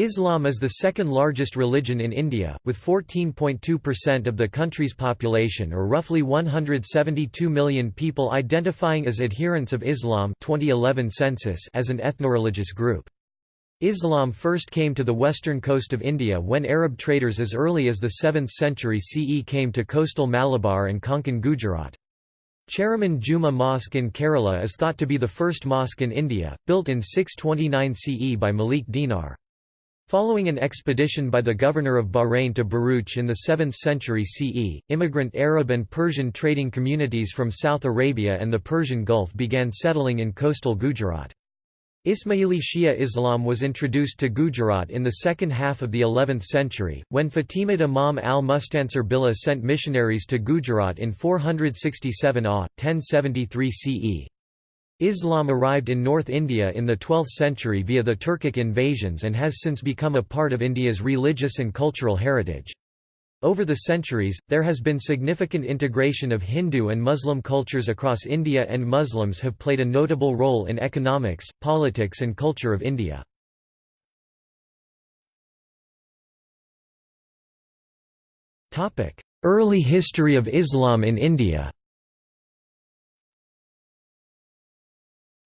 Islam is the second largest religion in India, with 14.2% of the country's population or roughly 172 million people identifying as adherents of Islam 2011 census as an ethnoreligious group. Islam first came to the western coast of India when Arab traders as early as the 7th century CE came to coastal Malabar and Konkan Gujarat. Cheraman Juma Mosque in Kerala is thought to be the first mosque in India, built in 629 CE by Malik Dinar. Following an expedition by the governor of Bahrain to Bharuch in the 7th century CE, immigrant Arab and Persian trading communities from South Arabia and the Persian Gulf began settling in coastal Gujarat. Ismaili Shia Islam was introduced to Gujarat in the second half of the 11th century, when Fatimid Imam al-Mustansir Billah sent missionaries to Gujarat in 467 AH, 1073 CE. Islam arrived in North India in the 12th century via the Turkic invasions and has since become a part of India's religious and cultural heritage. Over the centuries, there has been significant integration of Hindu and Muslim cultures across India and Muslims have played a notable role in economics, politics and culture of India. Early history of Islam in India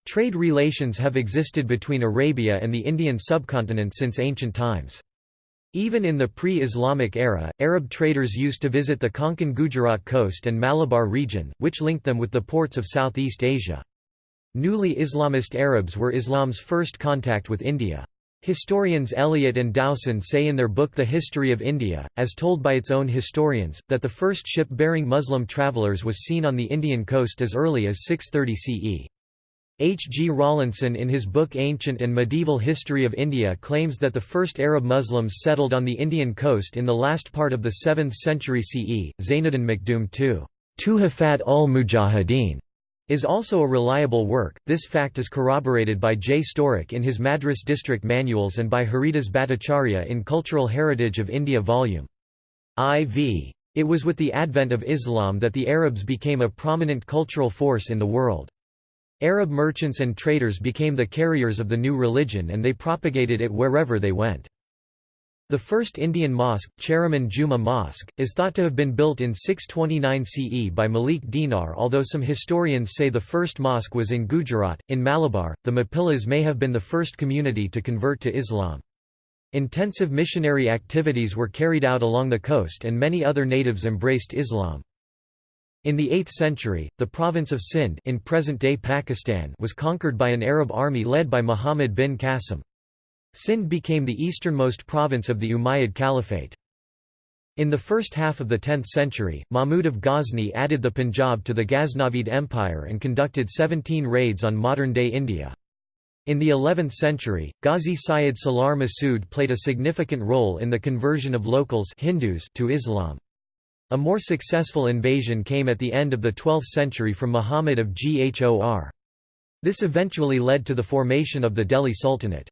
Trade relations have existed between Arabia and the Indian subcontinent since ancient times. Even in the pre-Islamic era, Arab traders used to visit the Konkan Gujarat coast and Malabar region, which linked them with the ports of Southeast Asia. Newly Islamist Arabs were Islam's first contact with India. Historians Elliot and Dowson say in their book The History of India, as told by its own historians, that the first ship bearing Muslim travellers was seen on the Indian coast as early as 630 CE. H. G. Rawlinson in his book Ancient and Medieval History of India claims that the first Arab Muslims settled on the Indian coast in the last part of the 7th century CE. Zainuddin Makhdoom II, Tuhafat ul Mujahideen, is also a reliable work. This fact is corroborated by J. Sturrock in his Madras District Manuals and by Haridas Bhattacharya in Cultural Heritage of India Vol. IV. It was with the advent of Islam that the Arabs became a prominent cultural force in the world. Arab merchants and traders became the carriers of the new religion and they propagated it wherever they went. The first Indian mosque, Cheraman Juma Mosque, is thought to have been built in 629 CE by Malik Dinar although some historians say the first mosque was in Gujarat. In Malabar, the Mapillas may have been the first community to convert to Islam. Intensive missionary activities were carried out along the coast and many other natives embraced Islam. In the 8th century, the province of Sindh in present-day Pakistan was conquered by an Arab army led by Muhammad bin Qasim. Sindh became the easternmost province of the Umayyad Caliphate. In the first half of the 10th century, Mahmud of Ghazni added the Punjab to the Ghaznavid Empire and conducted 17 raids on modern-day India. In the 11th century, Ghazi Syed Salar Masood played a significant role in the conversion of locals Hindus to Islam. A more successful invasion came at the end of the 12th century from Muhammad of Ghor. This eventually led to the formation of the Delhi Sultanate.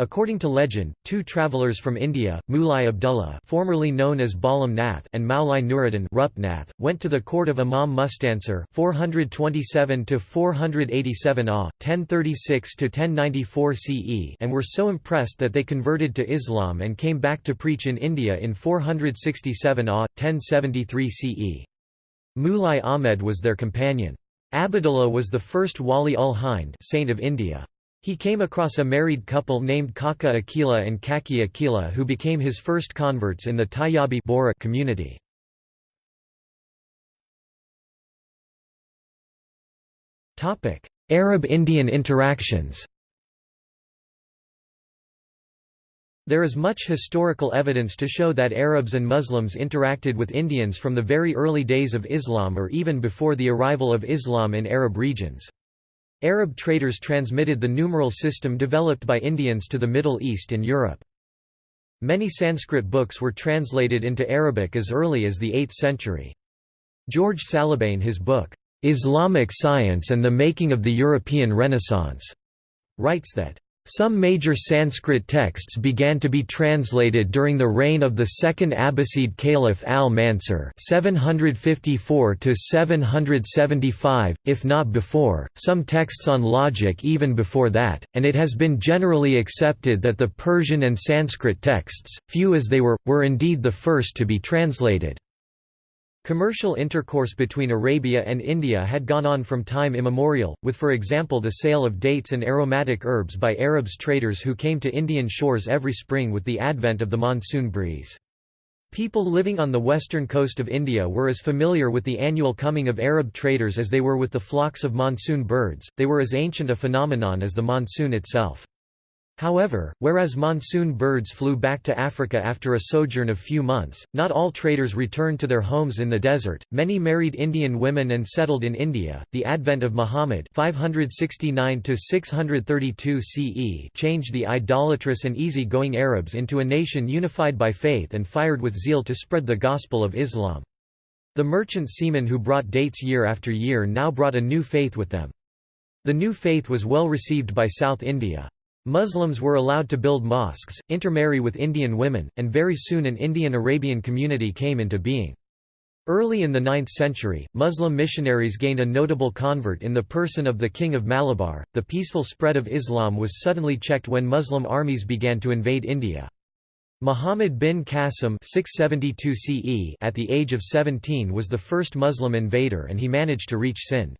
According to legend, two travelers from India, Mulai Abdullah formerly known as Balam Nath and Maulai Nuruddin Rupnath, went to the court of Imam Mustansir 427–487 AH, 1036–1094 CE and were so impressed that they converted to Islam and came back to preach in India in 467 AH, 1073 CE. Mulai Ahmed was their companion. Abdullah was the first Wali ul Hind saint of India. He came across a married couple named Kaka Akila and Kaki Akila who became his first converts in the Tayyabi Bohra community. Arab-Indian interactions There is much historical evidence to show that Arabs and Muslims interacted with Indians from the very early days of Islam or even before the arrival of Islam in Arab regions. Arab traders transmitted the numeral system developed by Indians to the Middle East and Europe. Many Sanskrit books were translated into Arabic as early as the 8th century. George Saliba in his book, "'Islamic Science and the Making of the European Renaissance' writes that, Some major Sanskrit texts began to be translated during the reign of the second Abbasid Caliph al-Mansur (754–775), if not before. Some texts on logic even before that, and it has been generally accepted that the Persian and Sanskrit texts, few as they were, were indeed the first to be translated. Commercial intercourse between Arabia and India had gone on from time immemorial, with for example the sale of dates and aromatic herbs by Arabs traders who came to Indian shores every spring with the advent of the monsoon breeze. People living on the western coast of India were as familiar with the annual coming of Arab traders as they were with the flocks of monsoon birds, they were as ancient a phenomenon as the monsoon itself. However, whereas monsoon birds flew back to Africa after a sojourn of few months, not all traders returned to their homes in the desert. Many married Indian women and settled in India. The advent of Muhammad (569 to 632 CE) changed the idolatrous and easy-going Arabs into a nation unified by faith and fired with zeal to spread the gospel of Islam. The merchant seamen who brought dates year after year now brought a new faith with them. The new faith was well received by South India. Muslims were allowed to build mosques, intermarry with Indian women, and very soon an Indian-Arabian community came into being. Early in the 9th century, Muslim missionaries gained a notable convert in the person of the King of Malabar. The peaceful spread of Islam was suddenly checked when Muslim armies began to invade India. Muhammad bin Qasim 672 CE at the age of 17 was the first Muslim invader and he managed to reach Sindh.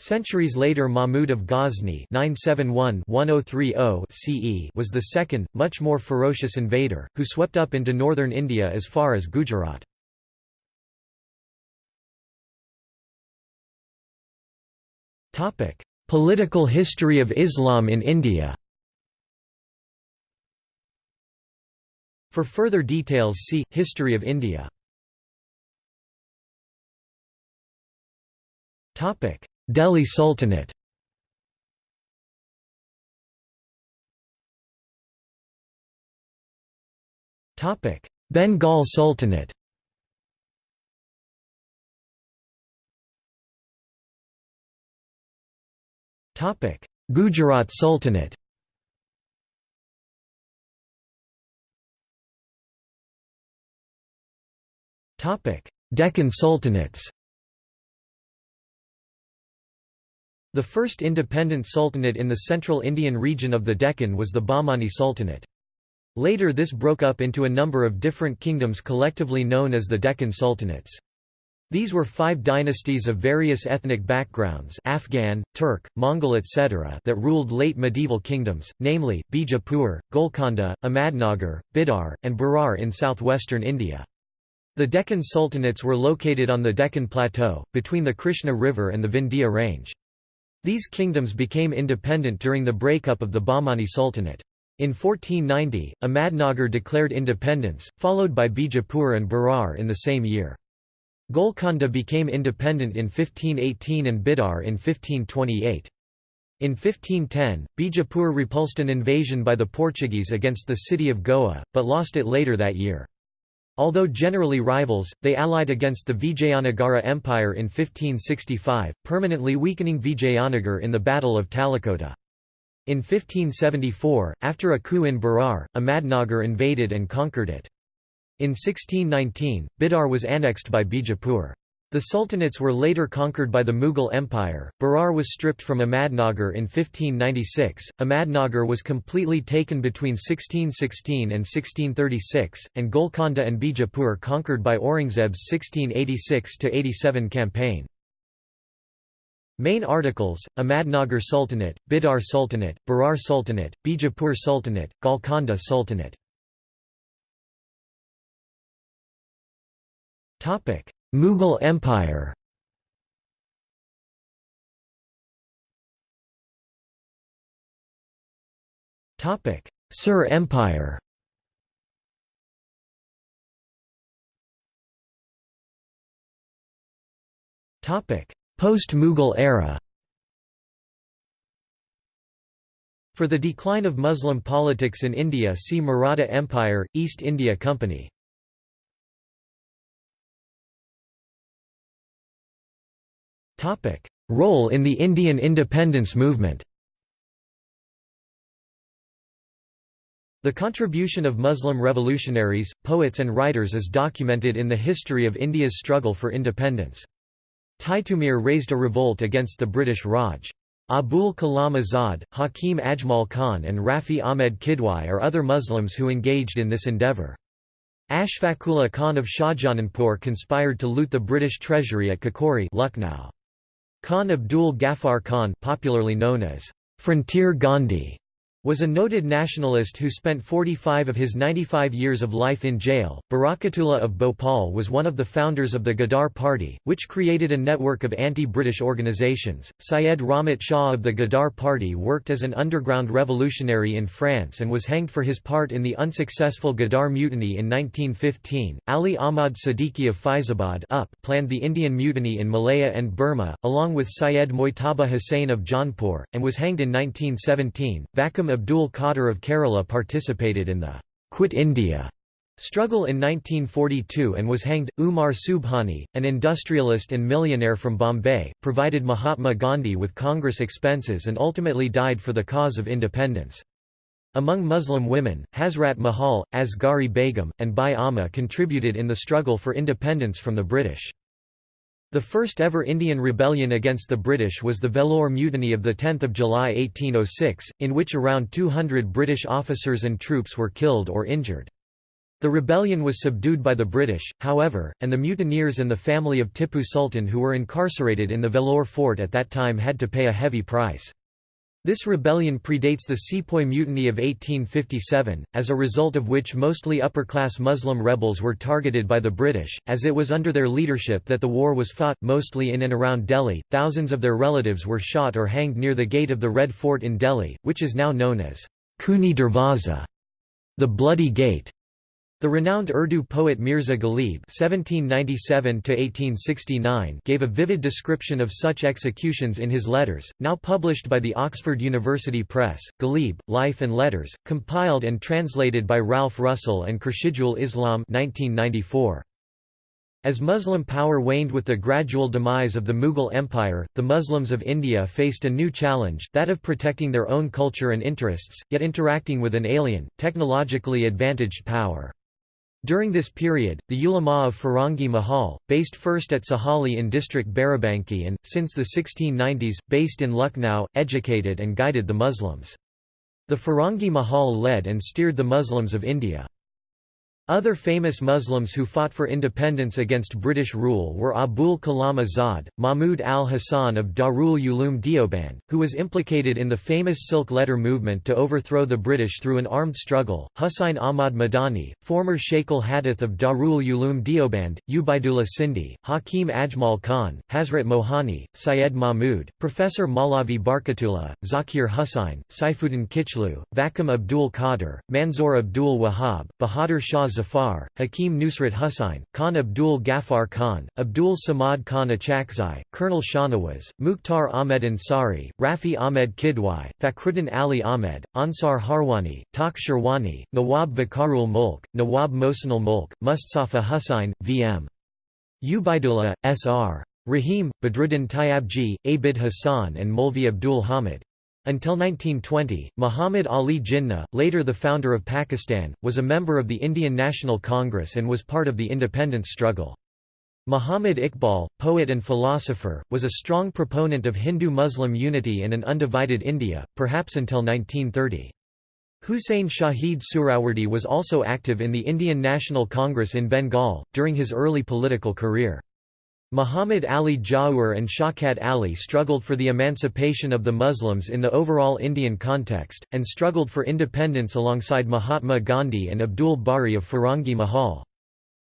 Centuries later Mahmud of Ghazni 971-1030 CE was the second, much more ferocious invader, who swept up into northern India as far as Gujarat. Political history of Islam in India For further details see, History of India Delhi Sultanate. Bengal Sultanate. Gujarat Sultanate. Deccan Sultanates The first independent sultanate in the central Indian region of the Deccan was the Bahmani Sultanate. Later this broke up into a number of different kingdoms collectively known as the Deccan Sultanates. These were five dynasties of various ethnic backgrounds Afghan, Turk, Mongol etc. that ruled late medieval kingdoms, namely, Bijapur, Golconda, Ahmadnagar, Bidar, and Berar in southwestern India. The Deccan Sultanates were located on the Deccan Plateau, between the Krishna River and the Vindhya Range. These kingdoms became independent during the breakup of the Bahmani Sultanate. In 1490, Ahmadnagar declared independence, followed by Bijapur and Berar in the same year. Golconda became independent in 1518 and Bidar in 1528. In 1510, Bijapur repulsed an invasion by the Portuguese against the city of Goa, but lost it later that year. Although generally rivals, they allied against the Vijayanagara Empire in 1565, permanently weakening Vijayanagar in the Battle of Talikota. In 1574, after a coup in Berar, Ahmadnagar invaded and conquered it. In 1619, Bidar was annexed by Bijapur. The sultanates were later conquered by the Mughal Empire. Berar was stripped from Ahmadnagar in 1596. Ahmadnagar was completely taken between 1616 and 1636, and Golconda and Bijapur conquered by Aurangzeb's 1686–87 campaign. Main articles, Ahmadnagar Sultanate, Bidar Sultanate, Berar Sultanate, Bijapur Sultanate, Golconda Sultanate Mughal Empire. Sur Empire. Post-Mughal era. For the decline of Muslim politics in India see Maratha Empire, East India Company Role in the Indian independence movement The contribution of Muslim revolutionaries, poets and writers is documented in the history of India's struggle for independence. Titumir raised a revolt against the British Raj. Abul Kalam Azad, Hakim Ajmal Khan and Rafi Ahmed Kidwai are other Muslims who engaged in this endeavour. Ashfaqullah Khan of Shahjahanpur conspired to loot the British treasury at Kakori Lucknow. Khan Abdul Ghaffar Khan popularly known as Frontier Gandhi was a noted nationalist who spent 45 of his 95 years of life in jail. Barakatullah of Bhopal was one of the founders of the Ghadar Party, which created a network of anti-British organizations. Syed Rahmat Shah of the Ghadar Party worked as an underground revolutionary in France and was hanged for his part in the unsuccessful Ghadar Mutiny in 1915. Ali Ahmad Siddiqui of Faizabad up planned the Indian Mutiny in Malaya and Burma, along with Syed Moitaba Hussain of Jaunpur, and was hanged in 1917. Abdul Qadir of Kerala participated in the Quit India struggle in 1942 and was hanged. Umar Subhani, an industrialist and millionaire from Bombay, provided Mahatma Gandhi with Congress expenses and ultimately died for the cause of independence. Among Muslim women, Hazrat Mahal, Asghari Begum, and Bai Amma contributed in the struggle for independence from the British. The first ever Indian rebellion against the British was the Vellore Mutiny of 10 July 1806, in which around 200 British officers and troops were killed or injured. The rebellion was subdued by the British, however, and the mutineers and the family of Tippu Sultan who were incarcerated in the Vellore fort at that time had to pay a heavy price. This rebellion predates the Sepoy Mutiny of 1857, as a result of which mostly upper-class Muslim rebels were targeted by the British, as it was under their leadership that the war was fought, mostly in and around Delhi. Thousands of their relatives were shot or hanged near the gate of the Red Fort in Delhi, which is now known as Khooni Darwaza, the Bloody Gate. The renowned Urdu poet Mirza Ghalib (1797–1869) gave a vivid description of such executions in his letters, now published by the Oxford University Press. Ghalib: Life and Letters, compiled and translated by Ralph Russell and Khurshidul Islam (1994). As Muslim power waned with the gradual demise of the Mughal Empire, the Muslims of India faced a new challenge, that of protecting their own culture and interests, yet interacting with an alien, technologically advantaged power. During this period, the ulama of Farangi Mahal, based first at Sahali in district Barabanki and, since the 1690s, based in Lucknow, educated and guided the Muslims. The Farangi Mahal led and steered the Muslims of India. Other famous Muslims who fought for independence against British rule were Abul Kalam Azad, Mahmud al-Hassan of Darul Uloom Deoband, who was implicated in the famous Silk Letter movement to overthrow the British through an armed struggle, Husain Ahmad Madani, former Sheikh al-Hadith of Darul Uloom Deoband, Ubaidullah Sindhi, Hakim Ajmal Khan, Hazrat Mohani, Syed Mahmud, Professor Malavi Barkatullah, Zakir Hussain, Saifuddin Kichlu, Vakam Abdul Qadir, Manzoor Abdul Wahab, Bahadur Shah Zafar, Hakim Nusrat Hussain, Khan Abdul Ghaffar Khan, Abdul Samad Khan Achakzai, Colonel Shahnawaz, Mukhtar Ahmed Ansari, Rafi Ahmed Kidwai, Fakhruddin Ali Ahmed, Ansar Harwani, Taq Sherwani, Nawab Vakarul Mulk, Nawab Mohsinul Mulk, Mustafa Hussain, V.M. Ubaidullah, S.R. Rahim, Badruddin Tayyabji, Abid Hassan and Molvi Abdul Hamid. Until 1920, Muhammad Ali Jinnah, later the founder of Pakistan, was a member of the Indian National Congress and was part of the independence struggle. Muhammad Iqbal, poet and philosopher, was a strong proponent of Hindu-Muslim unity and an undivided India, perhaps until 1930. Hussain Shahid Suhrawardy was also active in the Indian National Congress in Bengal, during his early political career. Muhammad Ali Jauhar and Shaukat Ali struggled for the emancipation of the Muslims in the overall Indian context, and struggled for independence alongside Mahatma Gandhi and Abdul Bari of Farangi Mahal.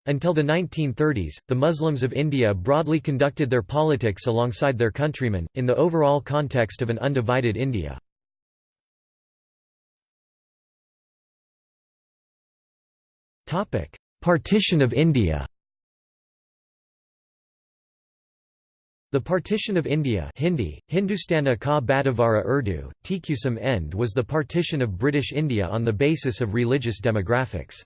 Until the 1930s, the Muslims of India broadly conducted their politics alongside their countrymen, in the overall context of an undivided India. Partition of India The partition of India Hindi, Hindustana ka Urdu, Tkusam End was the partition of British India on the basis of religious demographics.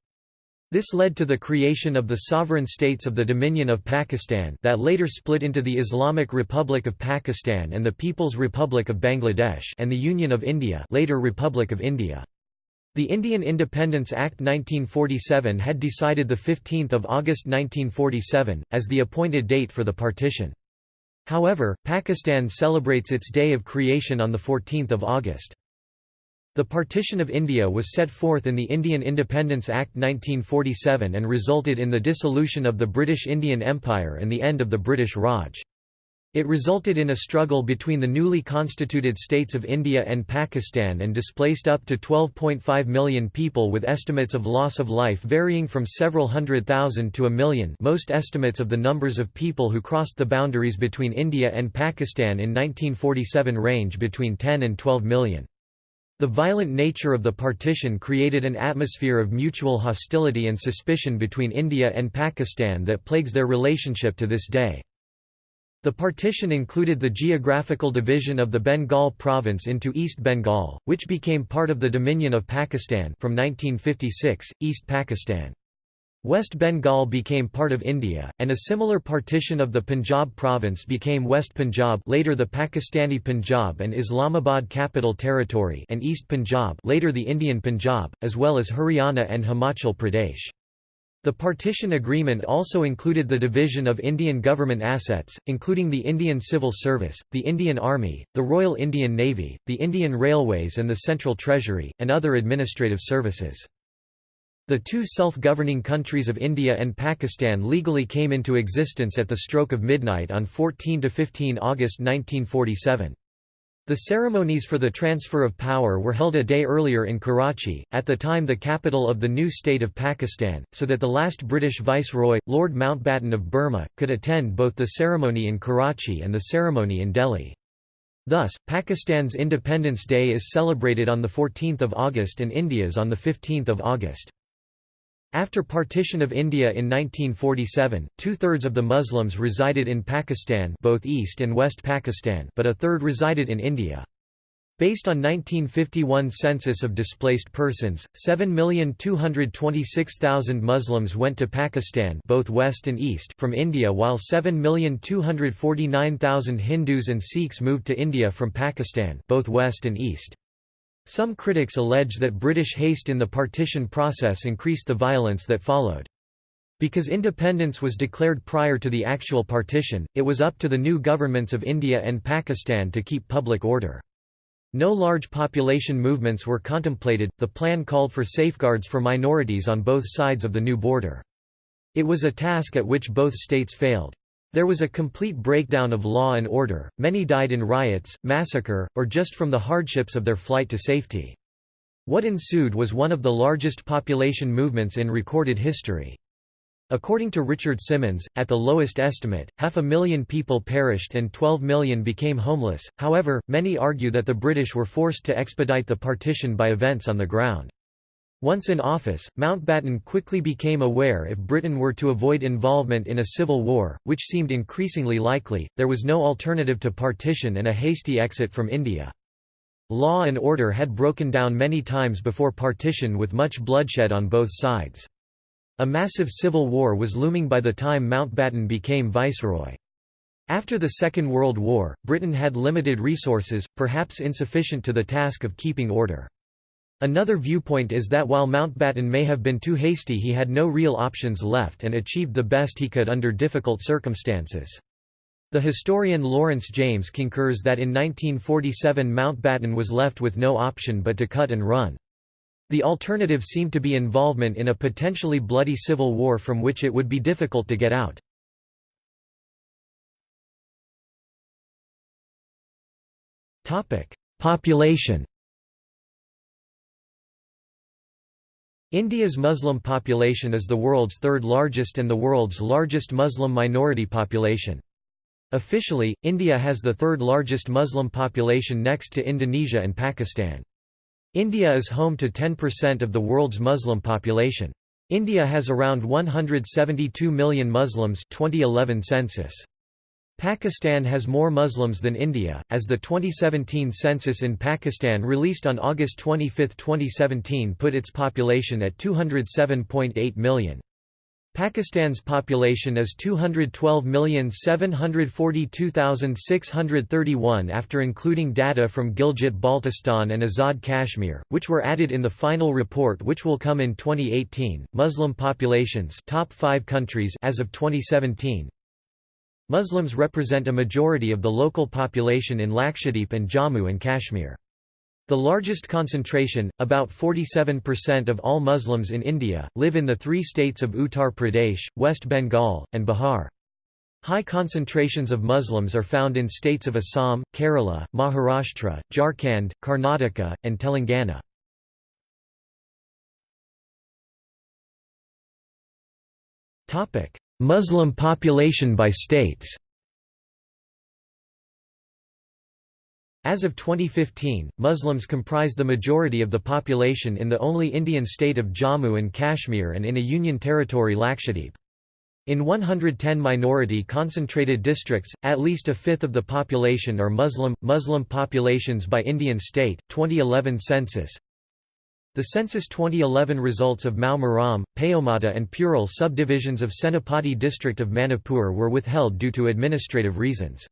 This led to the creation of the sovereign states of the Dominion of Pakistan that later split into the Islamic Republic of Pakistan and the People's Republic of Bangladesh and the Union of India later Republic of India. The Indian Independence Act 1947 had decided 15 August 1947, as the appointed date for the partition. However, Pakistan celebrates its day of creation on 14 August. The partition of India was set forth in the Indian Independence Act 1947 and resulted in the dissolution of the British Indian Empire and the end of the British Raj. It resulted in a struggle between the newly constituted states of India and Pakistan and displaced up to 12.5 million people with estimates of loss of life varying from several hundred thousand to a million most estimates of the numbers of people who crossed the boundaries between India and Pakistan in 1947 range between 10 and 12 million. The violent nature of the partition created an atmosphere of mutual hostility and suspicion between India and Pakistan that plagues their relationship to this day. The partition included the geographical division of the Bengal province into East Bengal, which became part of the Dominion of Pakistan from 1956, East Pakistan. West Bengal became part of India, and a similar partition of the Punjab province became West Punjab later the Pakistani Punjab and Islamabad Capital Territory and East Punjab later the Indian Punjab, as well as Haryana and Himachal Pradesh. The partition agreement also included the division of Indian government assets, including the Indian Civil Service, the Indian Army, the Royal Indian Navy, the Indian Railways and the Central Treasury, and other administrative services. The two self-governing countries of India and Pakistan legally came into existence at the stroke of midnight on 14–15 August 1947. The ceremonies for the transfer of power were held a day earlier in Karachi, at the time the capital of the new state of Pakistan, so that the last British viceroy, Lord Mountbatten of Burma, could attend both the ceremony in Karachi and the ceremony in Delhi. Thus, Pakistan's Independence Day is celebrated on 14 August and India's on 15 August. After partition of India in 1947, two-thirds of the Muslims resided in Pakistan both East and West Pakistan but a third resided in India. Based on 1951 census of displaced persons, 7,226,000 Muslims went to Pakistan both West and East from India while 7,249,000 Hindus and Sikhs moved to India from Pakistan both West and East. Some critics allege that British haste in the partition process increased the violence that followed. Because independence was declared prior to the actual partition, it was up to the new governments of India and Pakistan to keep public order. No large population movements were contemplated, the plan called for safeguards for minorities on both sides of the new border. It was a task at which both states failed. There was a complete breakdown of law and order, many died in riots, massacre, or just from the hardships of their flight to safety. What ensued was one of the largest population movements in recorded history. According to Richard Symonds, at the lowest estimate, half a million people perished and 12 million became homeless. However, many argue that the British were forced to expedite the partition by events on the ground. Once in office, Mountbatten quickly became aware if Britain were to avoid involvement in a civil war, which seemed increasingly likely, there was no alternative to partition and a hasty exit from India. Law and order had broken down many times before partition with much bloodshed on both sides. A massive civil war was looming by the time Mountbatten became viceroy. After the Second World War, Britain had limited resources, perhaps insufficient to the task of keeping order. Another viewpoint is that while Mountbatten may have been too hasty he had no real options left and achieved the best he could under difficult circumstances. The historian Lawrence James concurs that in 1947 Mountbatten was left with no option but to cut and run. The alternative seemed to be involvement in a potentially bloody civil war from which it would be difficult to get out. Population India's Muslim population is the world's third largest and the world's largest Muslim minority population. Officially, India has the third largest Muslim population next to Indonesia and Pakistan. India is home to 10% of the world's Muslim population. India has around 172 million Muslims 2011 census. Pakistan has more Muslims than India, as the 2017 census in Pakistan released on August 25, 2017 put its population at 207.8 million. Pakistan's population is 212,742,631 after including data from Gilgit-Baltistan and Azad Kashmir, which were added in the final report which will come in 2018. Muslim populations top 5 countries as of 2017. Muslims represent a majority of the local population in Lakshadweep and Jammu and Kashmir. The largest concentration, about 47% of all Muslims in India, live in the three states of Uttar Pradesh, West Bengal, and Bihar. High concentrations of Muslims are found in states of Assam, Kerala, Maharashtra, Jharkhand, Karnataka, and Telangana. Muslim population by states As of 2015, Muslims comprise the majority of the population in the only Indian state of Jammu and Kashmir and in a union territory Lakshadweep. In 110 minority concentrated districts, at least a fifth of the population are Muslim. Muslim populations by Indian state, 2011 census. The census 2011 results of Mau Maram, Paomata and Purul subdivisions of Senapati district of Manipur were withheld due to administrative reasons.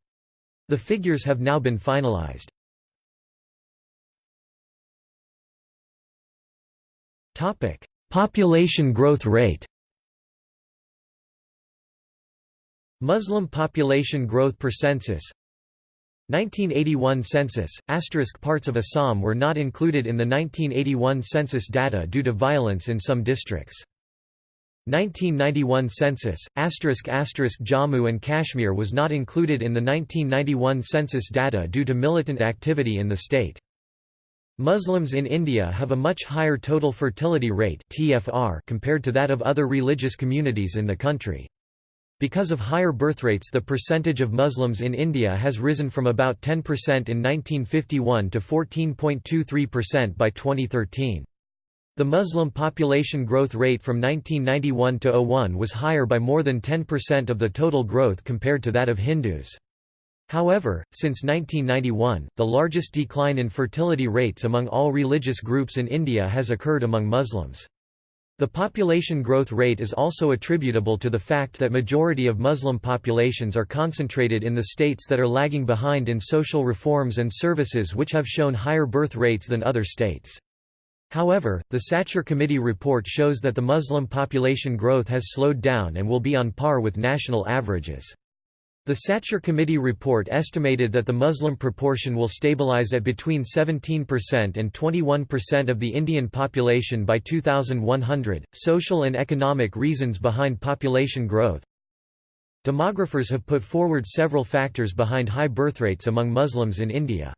The figures have now been finalized. Population growth rate Muslim population growth per census 1981 census, asterisk parts of Assam were not included in the 1981 census data due to violence in some districts. 1991 census, asterisk asterisk Jammu and Kashmir was not included in the 1991 census data due to militant activity in the state. Muslims in India have a much higher total fertility rate (TFR) compared to that of other religious communities in the country. Because of higher birth rates the percentage of Muslims in India has risen from about 10% in 1951 to 14.23% by 2013. The Muslim population growth rate from 1991 to 01 was higher by more than 10% of the total growth compared to that of Hindus. However, since 1991, the largest decline in fertility rates among all religious groups in India has occurred among Muslims. The population growth rate is also attributable to the fact that majority of Muslim populations are concentrated in the states that are lagging behind in social reforms and services which have shown higher birth rates than other states. However, the Sachar Committee report shows that the Muslim population growth has slowed down and will be on par with national averages. The Sachar Committee report estimated that the Muslim proportion will stabilize at between 17% and 21% of the Indian population by 2100. Social and economic reasons behind population growth. Demographers have put forward several factors behind high birth rates among Muslims in India.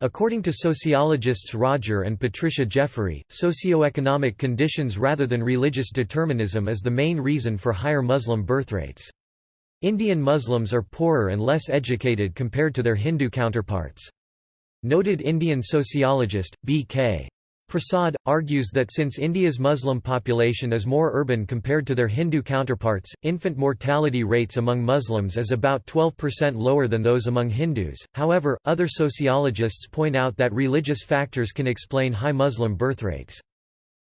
According to sociologists Roger and Patricia Jeffery, socioeconomic conditions rather than religious determinism is the main reason for higher Muslim birth rates. Indian Muslims are poorer and less educated compared to their Hindu counterparts. Noted Indian sociologist, B.K. Prasad, argues that since India's Muslim population is more urban compared to their Hindu counterparts, infant mortality rates among Muslims is about 12% lower than those among Hindus. However, other sociologists point out that religious factors can explain high Muslim birth rates.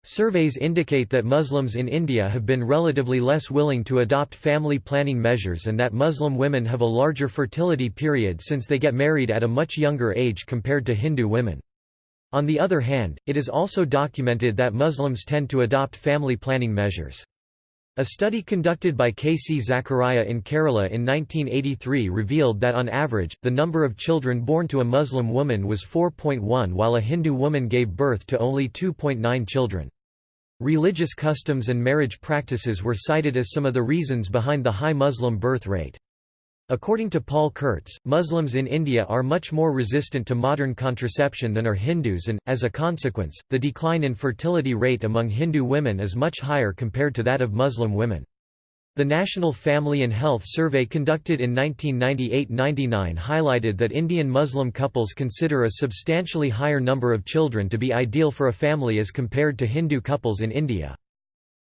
Surveys indicate that Muslims in India have been relatively less willing to adopt family planning measures and that Muslim women have a larger fertility period since they get married at a much younger age compared to Hindu women. On the other hand, it is also documented that Muslims tend to adopt family planning measures. A study conducted by K. C. Zachariah in Kerala in 1983 revealed that on average, the number of children born to a Muslim woman was 4.1 while a Hindu woman gave birth to only 2.9 children. Religious customs and marriage practices were cited as some of the reasons behind the high Muslim birth rate. According to Paul Kurtz, Muslims in India are much more resistant to modern contraception than are Hindus and, as a consequence, the decline in fertility rate among Hindu women is much higher compared to that of Muslim women. The National Family and Health Survey conducted in 1998–99 highlighted that Indian Muslim couples consider a substantially higher number of children to be ideal for a family as compared to Hindu couples in India.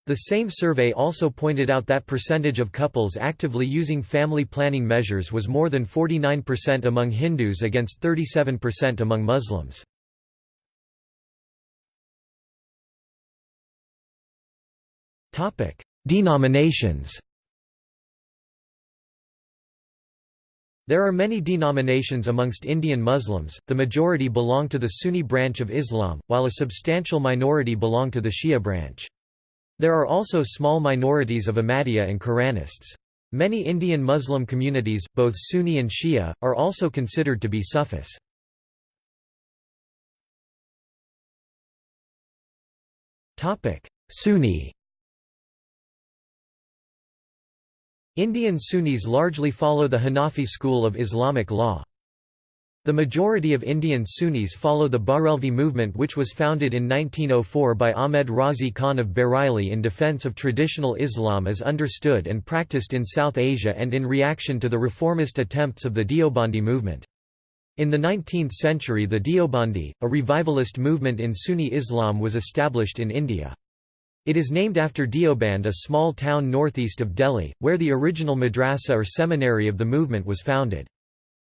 The same survey also pointed out that percentage of couples actively using family planning measures was more than 49% among Hindus against 37% among Muslims. Denominations There are many denominations amongst Indian Muslims, the majority belong to the Sunni branch of Islam, while a substantial minority belong to the Shia branch. There are also small minorities of Ahmadiyya and Quranists. Many Indian Muslim communities, both Sunni and Shia, are also considered to be Sufis. Sunni Indian Sunnis largely follow the Hanafi school of Islamic law. The majority of Indian Sunnis follow the Barelvi movement which was founded in 1904 by Ahmed Raza Khan of Bareilly in defense of traditional Islam as understood and practiced in South Asia and in reaction to the reformist attempts of the Deobandi movement. In the 19th century the Deobandi, a revivalist movement in Sunni Islam was established in India. It is named after Deoband a small town northeast of Delhi, where the original madrasa or seminary of the movement was founded.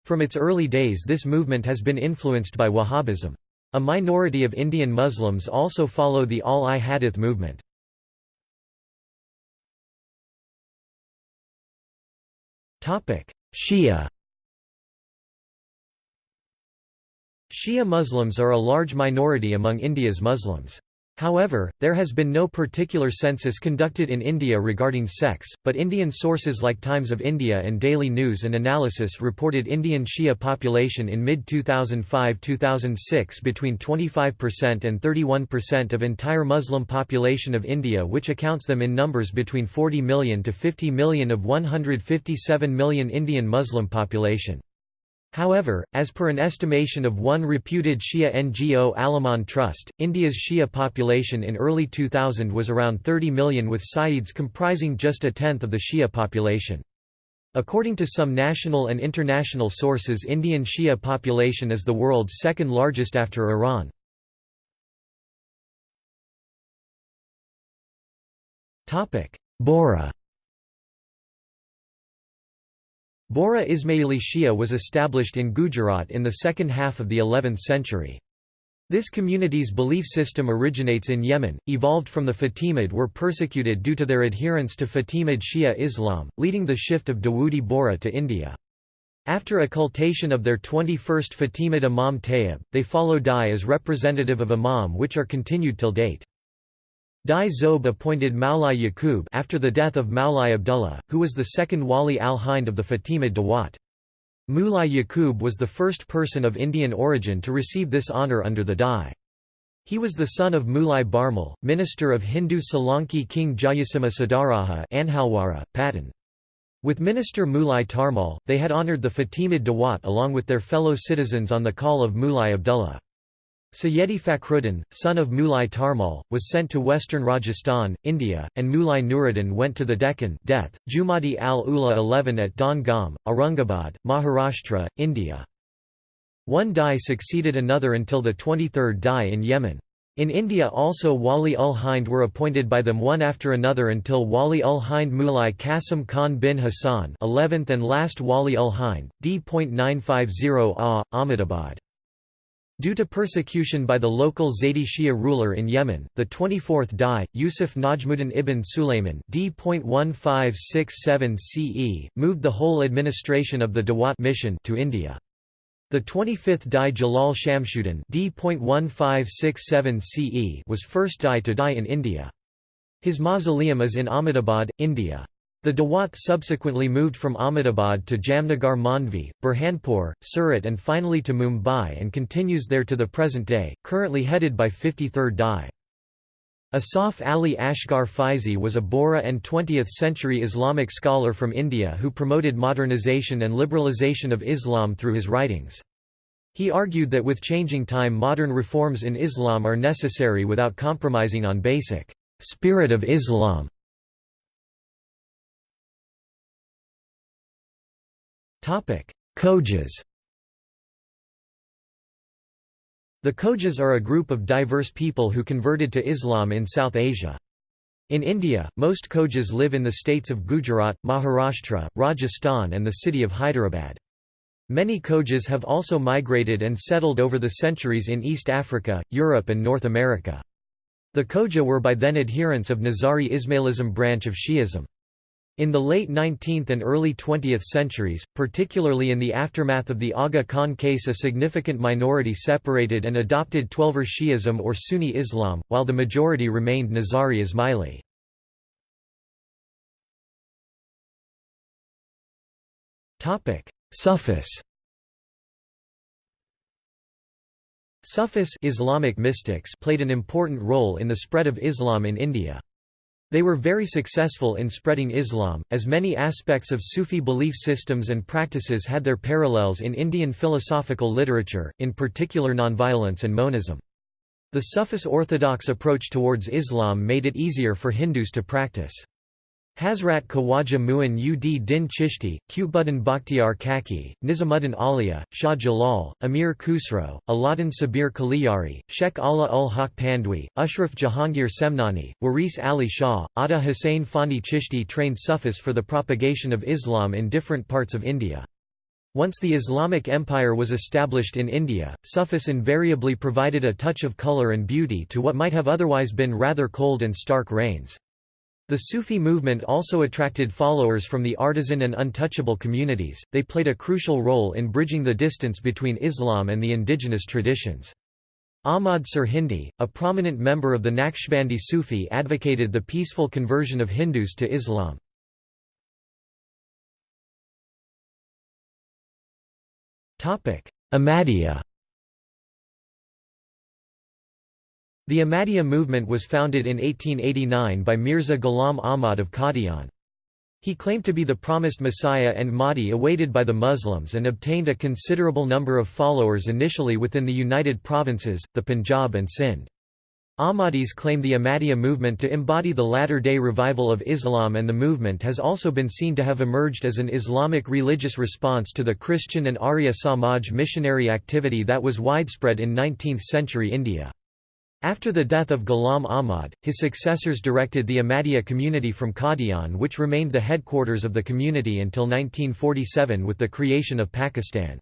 From its early days this movement has been influenced by Wahhabism. A minority of Indian Muslims also follow the Ahl-i-Hadith movement. Shia Shia Muslims are a large minority among India's Muslims. However, there has been no particular census conducted in India regarding sex, but Indian sources like Times of India and Daily News and Analysis reported Indian Shia population in mid-2005-2006 between 25% and 31% of entire Muslim population of India which accounts them in numbers between 40 million to 50 million of 157 million Indian Muslim population. However, as per an estimation of one reputed Shia NGO Al-Aman Trust, India's Shia population in early 2000 was around 30 million with Sayyids comprising just a tenth of the Shia population. According to some national and international sources Indian Shia population is the world's second largest after Iran. Bohra Bohra Ismaili Shia was established in Gujarat in the second half of the 11th century. This community's belief system originates in Yemen, evolved from the Fatimid were persecuted due to their adherence to Fatimid Shia Islam, leading the shift of Dawoodi Bohra to India. After occultation of their 21st Fatimid Imam Tayyib, they follow Dai as representative of Imam which are continued till date. Dai Zob appointed Maulai Yaqub after the death of Maulai Abdullah, who was the second Wali al-Hind of the Fatimid Dawat. Mulai Yaqub was the first person of Indian origin to receive this honour under the Dai. He was the son of Mulai Barmal, minister of Hindu Solanki King Jayasimha Sadaraja Anhalwara. With minister Mulai Tarmal, they had honoured the Fatimid Dawat along with their fellow citizens on the call of Mulai Abdullah. Sayyedi Fakhruddin, son of Mulai Tarmal, was sent to western Rajasthan, India, and Mulai Nuruddin went to the Deccan death, Jumadi al-Ula 11 at Don Gam, Aurangabad, Maharashtra, India. One Dai succeeded another until the 23rd Dai in Yemen. In India also Wali ul Hind were appointed by them one after another until Wali ul Hind Mulai Qasim Khan bin Hassan 11th and last Wali ul Hind, d.950 Ah, Ahmedabad. Due to persecution by the local Zaydi Shia ruler in Yemen, the 24th Dai, Yusuf Najmuddin ibn Sulayman d.1567 CE, moved the whole administration of the Dawat mission to India. The 25th Dai Jalal Shamshuddin d.1567 CE was first Dai to die in India. His mausoleum is in Ahmedabad, India. The Dawat subsequently moved from Ahmedabad to Jamnagar Mandvi, Burhanpur, Surat and finally to Mumbai and continues there to the present day, currently headed by 53rd Dai. Asaf Ali Asghar Faizi was a Bohra and 20th-century Islamic scholar from India who promoted modernization and liberalization of Islam through his writings. He argued that with changing time modern reforms in Islam are necessary without compromising on basic spirit of Islam. Khojas The Khojas are a group of diverse people who converted to Islam in South Asia. In India, most Khojas live in the states of Gujarat, Maharashtra, Rajasthan and the city of Hyderabad. Many Khojas have also migrated and settled over the centuries in East Africa, Europe and North America. The Khoja were by then adherents of Nizari Ismailism branch of Shi'ism. In the late 19th and early 20th centuries, particularly in the aftermath of the Aga Khan case a significant minority separated and adopted Twelver Shi'ism or Sunni Islam, while the majority remained Nizari Ismaili. Sufis Sufis Islamic mystics played an important role in the spread of Islam in India. They were very successful in spreading Islam, as many aspects of Sufi belief systems and practices had their parallels in Indian philosophical literature, in particular nonviolence and monism. The Sufis orthodox approach towards Islam made it easier for Hindus to practice. Hazrat Khawaja Muin ud Din Chishti, Qutbuddin Bakhtiar Kaki, Nizamuddin Auliya, Shah Jalal, Amir Khusro, Alauddin Sabir Kaliyari, Sheikh Allah ul Haq Pandwi, Ashraf Jahangir Semnani, Waris Ali Shah, Ata Hussain Fani Chishti trained Sufis for the propagation of Islam in different parts of India. Once the Islamic Empire was established in India, Sufis invariably provided a touch of color and beauty to what might have otherwise been rather cold and stark reigns. The Sufi movement also attracted followers from the artisan and untouchable communities, they played a crucial role in bridging the distance between Islam and the indigenous traditions. Ahmad Sirhindi, a prominent member of the Naqshbandi Sufi advocated the peaceful conversion of Hindus to Islam. Ahmadiyya The Ahmadiyya movement was founded in 1889 by Mirza Ghulam Ahmad of Qadian. He claimed to be the promised Messiah and Mahdi awaited by the Muslims and obtained a considerable number of followers initially within the United Provinces, the Punjab and Sindh. Ahmadis claim the Ahmadiyya movement to embody the latter-day revival of Islam and the movement has also been seen to have emerged as an Islamic religious response to the Christian and Arya Samaj missionary activity that was widespread in 19th-century India. After the death of Ghulam Ahmad, his successors directed the Ahmadiyya community from Qadian which remained the headquarters of the community until 1947 with the creation of Pakistan.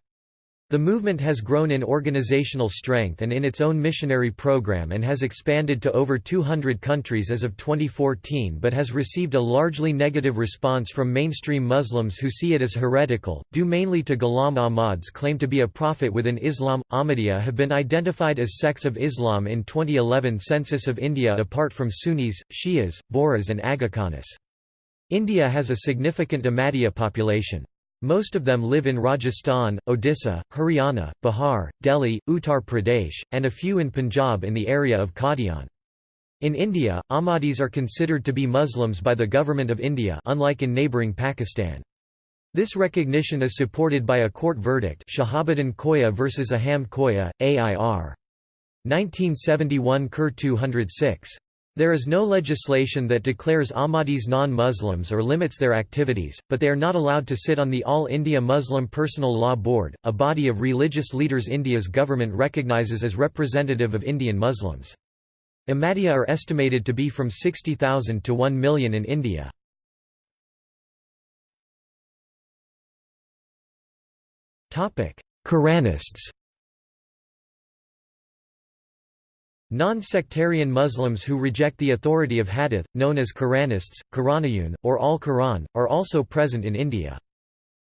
The movement has grown in organizational strength and in its own missionary program and has expanded to over 200 countries as of 2014 but has received a largely negative response from mainstream Muslims who see it as heretical, due mainly to Ghulam Ahmad's claim to be a prophet within Islam. Ahmadiyya have been identified as sects of Islam in 2011 Census of India apart from Sunnis, Shias, Bohras and Aga Khanis. India has a significant Ahmadiyya population. Most of them live in Rajasthan, Odisha, Haryana, Bihar, Delhi, Uttar Pradesh, and a few in Punjab in the area of Qadian. In India, Ahmadis are considered to be Muslims by the Government of India unlike in neighbouring Pakistan. This recognition is supported by a court verdict Shahabuddin Koya vs Aham Koya, AIR. 1971 Ker 206. There is no legislation that declares Ahmadis non-Muslims or limits their activities, but they are not allowed to sit on the All India Muslim Personal Law Board, a body of religious leaders India's government recognizes as representative of Indian Muslims. Ahmadiyya are estimated to be from 60,000 to 1 million in India. Quranists Non-sectarian Muslims who reject the authority of hadith, known as Quranists, Quraniyun, or Ahl-i-Quran, are also present in India.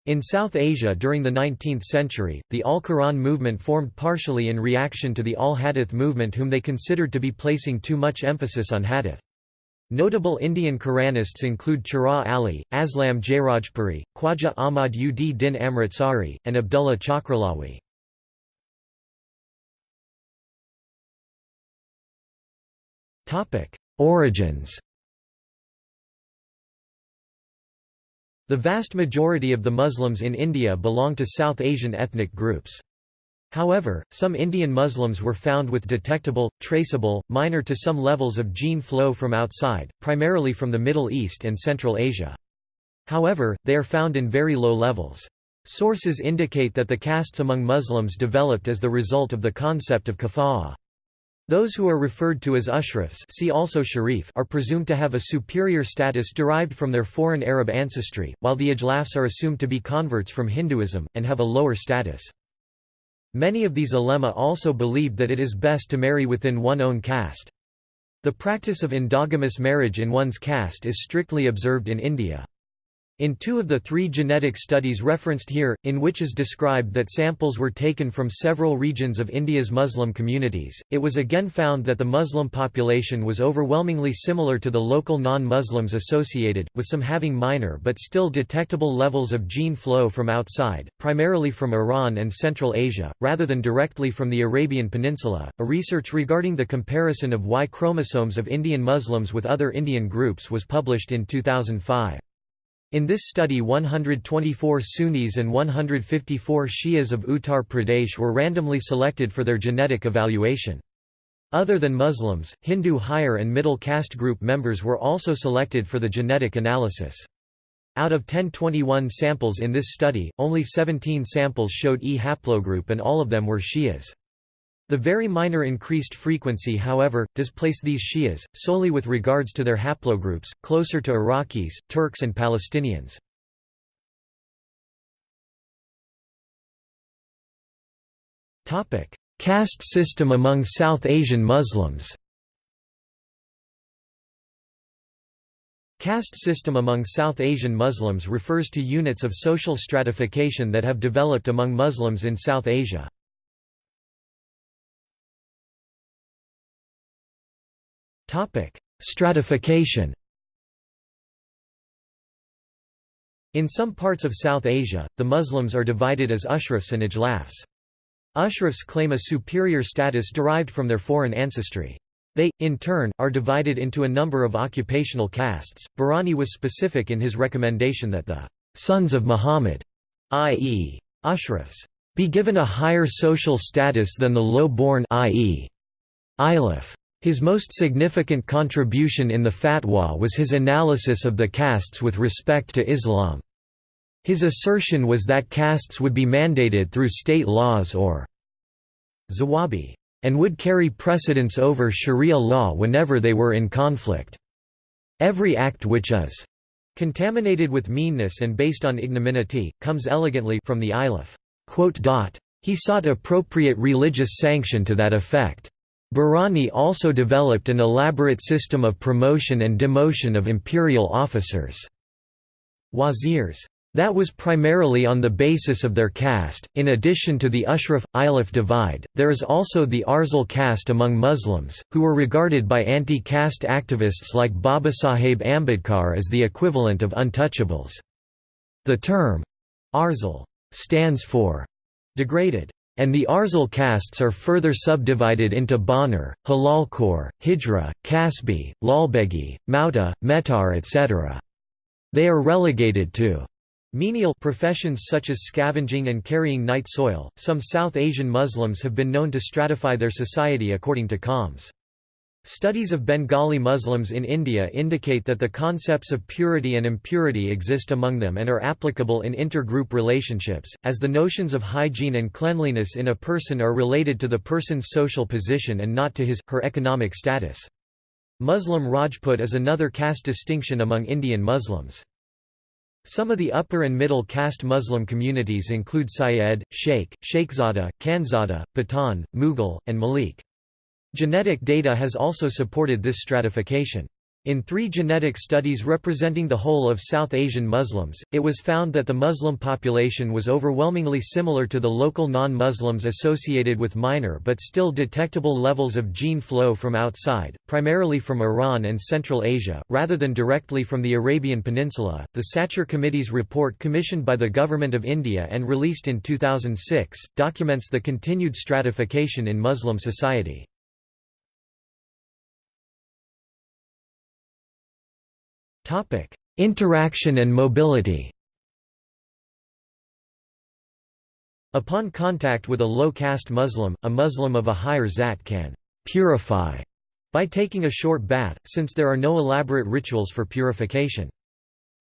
In South Asia during the 19th century, the Ahl-i-Quran movement formed partially in reaction to the Ahl-i-Hadith movement whom they considered to be placing too much emphasis on hadith. Notable Indian Quranists include Chiragh Ali, Aslam Jairajpuri, Khwaja Ahmad ud Din Amritsari, and Abdullah Chakralawi. Origins The vast majority of the Muslims in India belong to South Asian ethnic groups. However, some Indian Muslims were found with detectable, traceable, minor to some levels of gene flow from outside, primarily from the Middle East and Central Asia. However, they are found in very low levels. Sources indicate that the castes among Muslims developed as the result of the concept of kafa'ah. Those who are referred to as Ashrafs see also Sharif are presumed to have a superior status derived from their foreign Arab ancestry, while the Ajlafs are assumed to be converts from Hinduism, and have a lower status. Many of these ulema also believed that it is best to marry within one own caste. The practice of endogamous marriage in one's caste is strictly observed in India. In two of the three genetic studies referenced here, in which is described that samples were taken from several regions of India's Muslim communities, it was again found that the Muslim population was overwhelmingly similar to the local non-Muslims associated, with some having minor but still detectable levels of gene flow from outside, primarily from Iran and Central Asia, rather than directly from the Arabian Peninsula. A research regarding the comparison of Y chromosomes of Indian Muslims with other Indian groups was published in 2005. In this study 124 Sunnis and 154 Shias of Uttar Pradesh were randomly selected for their genetic evaluation. Other than Muslims, Hindu higher and middle caste group members were also selected for the genetic analysis. Out of 1021 samples in this study, only 17 samples showed E haplogroup and all of them were Shias. The very minor increased frequency however, does place these Shias, solely with regards to their haplogroups, closer to Iraqis, Turks and Palestinians. Caste system among South Asian Muslims Caste system among South Asian Muslims refers to units of social stratification that have developed among Muslims in South Asia. Stratification. In some parts of South Asia, the Muslims are divided as Ashrafs and Ajlafs. Ashrafs claim a superior status derived from their foreign ancestry. They, in turn, are divided into a number of occupational castes. Barani was specific in his recommendation that the sons of Muhammad, i.e., Ashrafs, be given a higher social status than the low-born i.e., Ajlaf. His most significant contribution in the fatwa was his analysis of the castes with respect to Islam. His assertion was that castes would be mandated through state laws or zawabi, and would carry precedence over sharia law whenever they were in conflict. Every act which is contaminated with meanness and based on ignominy, comes elegantly from the Ajlaf. He sought appropriate religious sanction to that effect. Barani also developed an elaborate system of promotion and demotion of imperial officers. Wazirs. That was primarily on the basis of their caste. In addition to the Ashraf Ajlaf divide, there is also the Arzal caste among Muslims, who were regarded by anti caste activists like Babasaheb Ambedkar as the equivalent of untouchables. The term Arzal stands for degraded and the Arzal castes are further subdivided into Banar, Halalkor, Hijra, Kasbi, Lalbegi, Mauta, Metar etc. They are relegated to menial professions such as scavenging and carrying night soil. Some South Asian Muslims have been known to stratify their society according to Qaums. Studies of Bengali Muslims in India indicate that the concepts of purity and impurity exist among them and are applicable in intergroup relationships, as the notions of hygiene and cleanliness in a person are related to the person's social position and not to his, her economic status. Muslim Rajput is another caste distinction among Indian Muslims. Some of the upper and middle caste Muslim communities include Syed, Sheikh, Sheikhzada, Khanzada, Pathan, Mughal, and Malik. Genetic data has also supported this stratification. In three genetic studies representing the whole of South Asian Muslims, it was found that the Muslim population was overwhelmingly similar to the local non-Muslims associated with minor but still detectable levels of gene flow from outside, primarily from Iran and Central Asia, rather than directly from the Arabian Peninsula. The Sachar Committee's report commissioned by the Government of India and released in 2006 documents the continued stratification in Muslim society. Interaction and mobility. Upon contact with a low-caste Muslim, a Muslim of a higher zat can purify by taking a short bath, since there are no elaborate rituals for purification.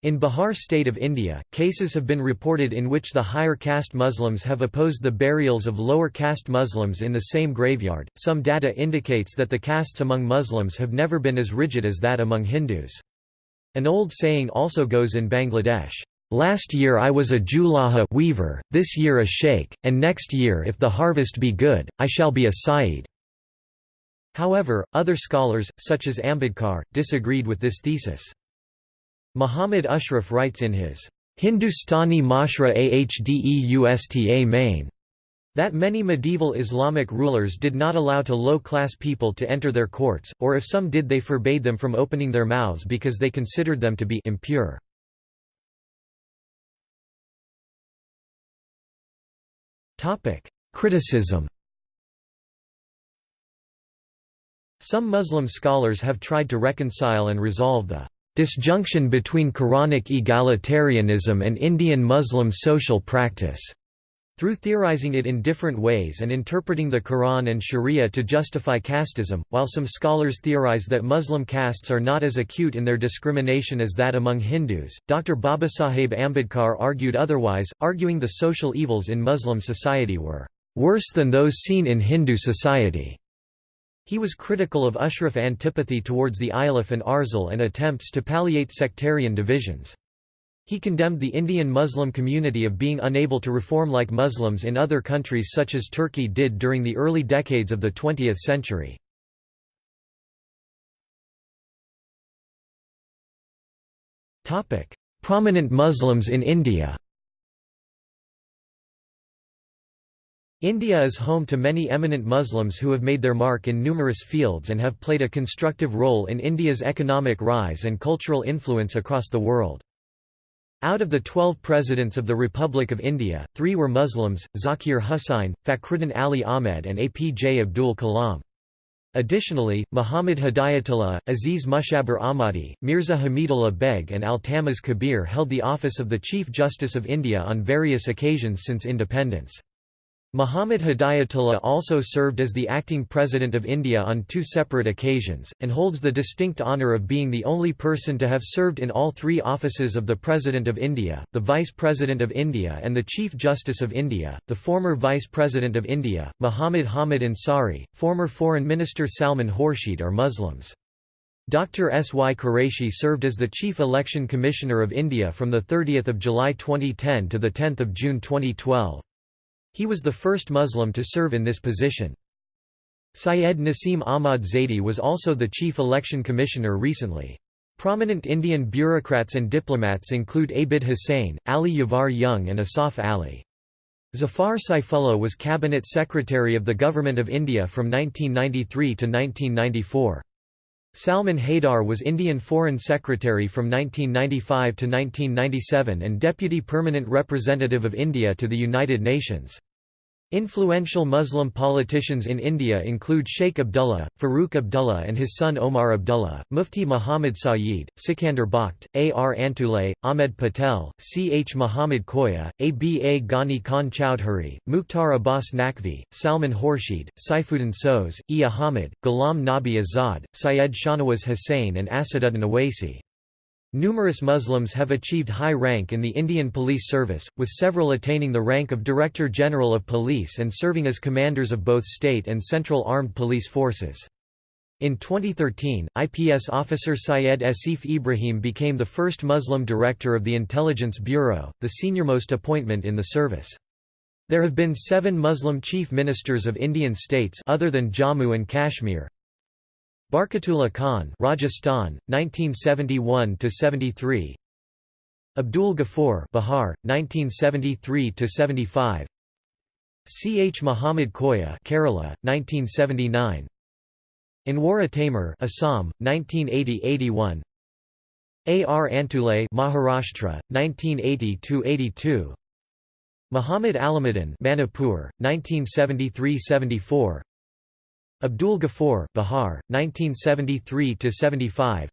In Bihar state of India, cases have been reported in which the higher caste Muslims have opposed the burials of lower caste Muslims in the same graveyard. Some data indicates that the castes among Muslims have never been as rigid as that among Hindus. An old saying also goes in Bangladesh, "Last year I was a julaha weaver, this year a sheikh, and next year if the harvest be good, I shall be a sayyid." However, other scholars, such as Ambedkar, disagreed with this thesis. Muhammad Ashraf writes in his Hindustani Mashra Ahdeusta Main that many medieval Islamic rulers did not allow to low-class people to enter their courts, or if some did they forbade them from opening their mouths because they considered them to be impure. Criticism Some Muslim scholars have tried to reconcile and resolve the disjunction between Quranic egalitarianism and Indian Muslim social practice through theorizing it in different ways and interpreting the Quran and Sharia to justify casteism, while some scholars theorize that Muslim castes are not as acute in their discrimination as that among Hindus, Dr. Babasaheb Ambedkar argued otherwise, arguing the social evils in Muslim society were worse than those seen in Hindu society. He was critical of Ashraf antipathy towards the Ajlaf and Arzal and attempts to palliate sectarian divisions. He condemned the Indian Muslim community of being unable to reform like Muslims in other countries such as Turkey did during the early decades of the 20th century. Prominent Muslims in India India is home to many eminent Muslims who have made their mark in numerous fields and have played a constructive role in India's economic rise and cultural influence across the world. Out of the twelve presidents of the Republic of India, three were Muslims, Zakir Hussain, Fakhruddin Ali Ahmed and APJ Abdul Kalam. Additionally, Muhammad Hidayatullah, Aziz Mushabir Ahmadi, Mirza Hamidullah Beg and Altamas Kabir held the office of the Chief Justice of India on various occasions since independence. Muhammad Hidayatullah also served as the acting President of India on two separate occasions, and holds the distinct honour of being the only person to have served in all three offices of the President of India, the Vice President of India and the Chief Justice of India. The former Vice President of India, Muhammad Hamid Ansari, former Foreign Minister Salman Khurshid are Muslims. Dr. S. Y. Qureshi served as the Chief Election Commissioner of India from 30 July 2010 to 10 June 2012. He was the first Muslim to serve in this position. Syed Naseem Ahmad Zaidi was also the chief election commissioner recently. Prominent Indian bureaucrats and diplomats include Abid Hussain, Ali Yavar Jung and Asaf Ali. Zafar Saifullah was cabinet secretary of the Government of India from 1993 to 1994. Salman Haidar was Indian Foreign Secretary from 1995 to 1997 and Deputy Permanent Representative of India to the United Nations. Influential Muslim politicians in India include Sheikh Abdullah, Farooq Abdullah and his son Omar Abdullah, Mufti Muhammad Sayeed, Sikandar Bakht, A. R. Antulay, Ahmed Patel, C. H. Muhammad Koya, A. B. A. Ghani Khan Chowdhury, Mukhtar Abbas Naqvi, Salman Khurshid, Saifuddin Soz, E. Ahmed, Ghulam Nabi Azad, Syed Shahnawaz Hussain and Asaduddin Owaisi. Numerous Muslims have achieved high rank in the Indian Police Service, with several attaining the rank of Director General of Police and serving as commanders of both state and central armed police forces. In 2013, IPS officer Syed Asif Ibrahim became the first Muslim director of the Intelligence Bureau, the seniormost appointment in the service. There have been seven Muslim chief ministers of Indian states other than Jammu and Kashmir, Barkatullah Khan, Rajasthan, 1971 to 73. Abdul Ghafoor, Bihar, 1973 to 75. C. H. Muhammad Koya, Kerala, 1979. Anwar Taimur, Assam, 1980–81. A. R. Antulay, Maharashtra, 1980–82. Muhammad Alamuddin, Manipur, 1973–74. Abdul Ghafoor Bihar, 1973–75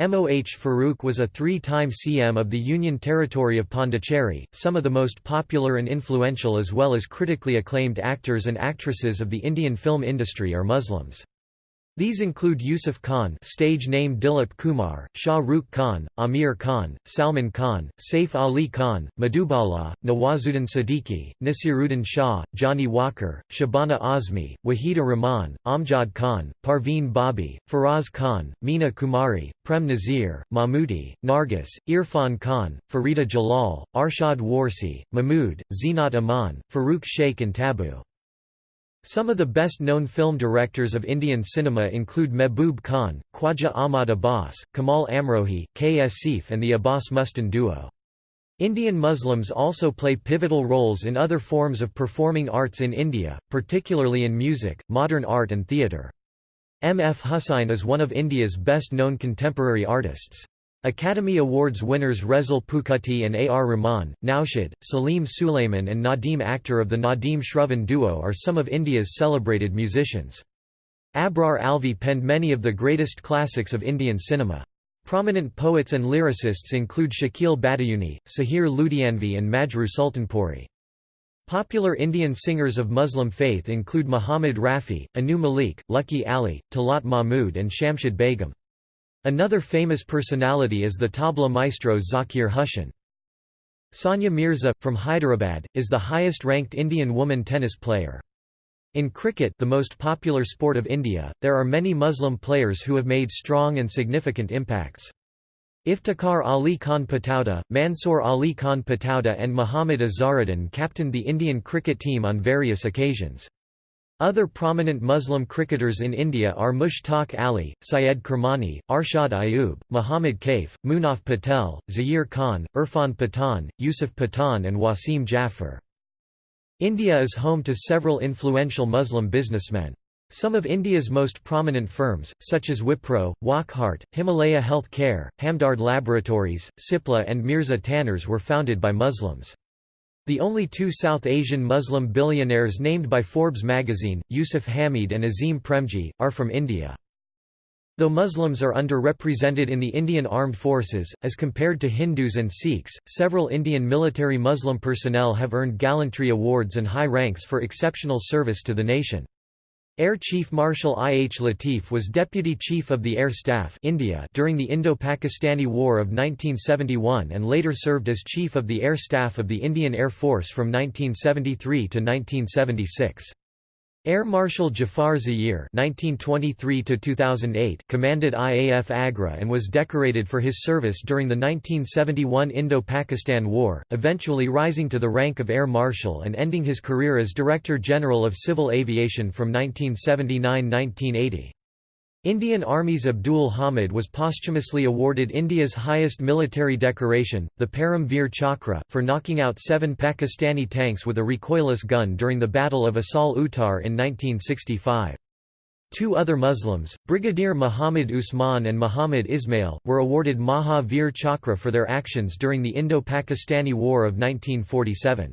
MOH Farooq was a three-time CM of the Union Territory of Pondicherry. Some of the most popular and influential as well as critically acclaimed actors and actresses of the Indian film industry are Muslims. These include Yusuf Khan stage name Dilip Kumar, Shah Rukh Khan, Aamir Khan, Salman Khan, Saif Ali Khan, Madhubala, Nawazuddin Siddiqui, Naseeruddin Shah, Johnny Walker, Shabana Azmi, Wahida Rahman, Amjad Khan, Parveen Babi, Faraz Khan, Meena Kumari, Prem Nazir, Mammootty, Nargis, Irfan Khan, Farida Jalal, Arshad Warsi, Mahmood, Zeenat Aman, Farooq Sheikh and Tabu. Some of the best-known film directors of Indian cinema include Mehboob Khan, Khwaja Ahmad Abbas, Kamal Amrohi, K. Asif and the Abbas Mustan duo. Indian Muslims also play pivotal roles in other forms of performing arts in India, particularly in music, modern art and theatre. M. F. Husain is one of India's best-known contemporary artists. Academy Awards winners Resul Pookutty and A. R. Rahman, Naushad, Salim Sulaiman and Nadeem Akhtar of the Nadeem Shravan duo are some of India's celebrated musicians. Abrar Alvi penned many of the greatest classics of Indian cinema. Prominent poets and lyricists include Shakeel Badayuni, Sahir Ludhianvi and Majrooh Sultanpuri. Popular Indian singers of Muslim faith include Muhammad Rafi, Anu Malik, Lucky Ali, Talat Mahmud and Shamshad Begum. Another famous personality is the tabla maestro Zakir Hussain. Sania Mirza, from Hyderabad, is the highest-ranked Indian woman tennis player. In cricket the most popular sport of India, there are many Muslim players who have made strong and significant impacts. Iftikhar Ali Khan Pataudi, Mansoor Ali Khan Pataudi and Muhammad Azharuddin captained the Indian cricket team on various occasions. Other prominent Muslim cricketers in India are Mushtaq Ali, Syed Kirmani, Arshad Ayub, Muhammad Kaif, Munaf Patel, Zaheer Khan, Irfan Pathan, Yusuf Pathan and Wasim Jaffer. India is home to several influential Muslim businessmen. Some of India's most prominent firms, such as Wipro, Wockhardt, Himalaya Health Care, Hamdard Laboratories, Cipla and Mirza Tanners were founded by Muslims. The only two South Asian Muslim billionaires named by Forbes magazine, Yusuf Hamied and Azim Premji, are from India. Though Muslims are underrepresented in the Indian armed forces, as compared to Hindus and Sikhs, several Indian military Muslim personnel have earned gallantry awards and high ranks for exceptional service to the nation. Air Chief Marshal I. H. Latif was Deputy Chief of the Air Staff India during the Indo-Pakistani War of 1971 and later served as Chief of the Air Staff of the Indian Air Force from 1973 to 1976. Air Marshal Jafar Zahir (1923–2008) commanded IAF Agra and was decorated for his service during the 1971 Indo-Pakistan War, eventually rising to the rank of Air Marshal and ending his career as Director General of Civil Aviation from 1979–1980. Indian Army's Abdul Hamid was posthumously awarded India's highest military decoration, the Param Veer Chakra, for knocking out seven Pakistani tanks with a recoilless gun during the Battle of Asal Uttar in 1965. Two other Muslims, Brigadier Muhammad Usman and Muhammad Ismail, were awarded Maha Veer Chakra for their actions during the Indo-Pakistani War of 1947.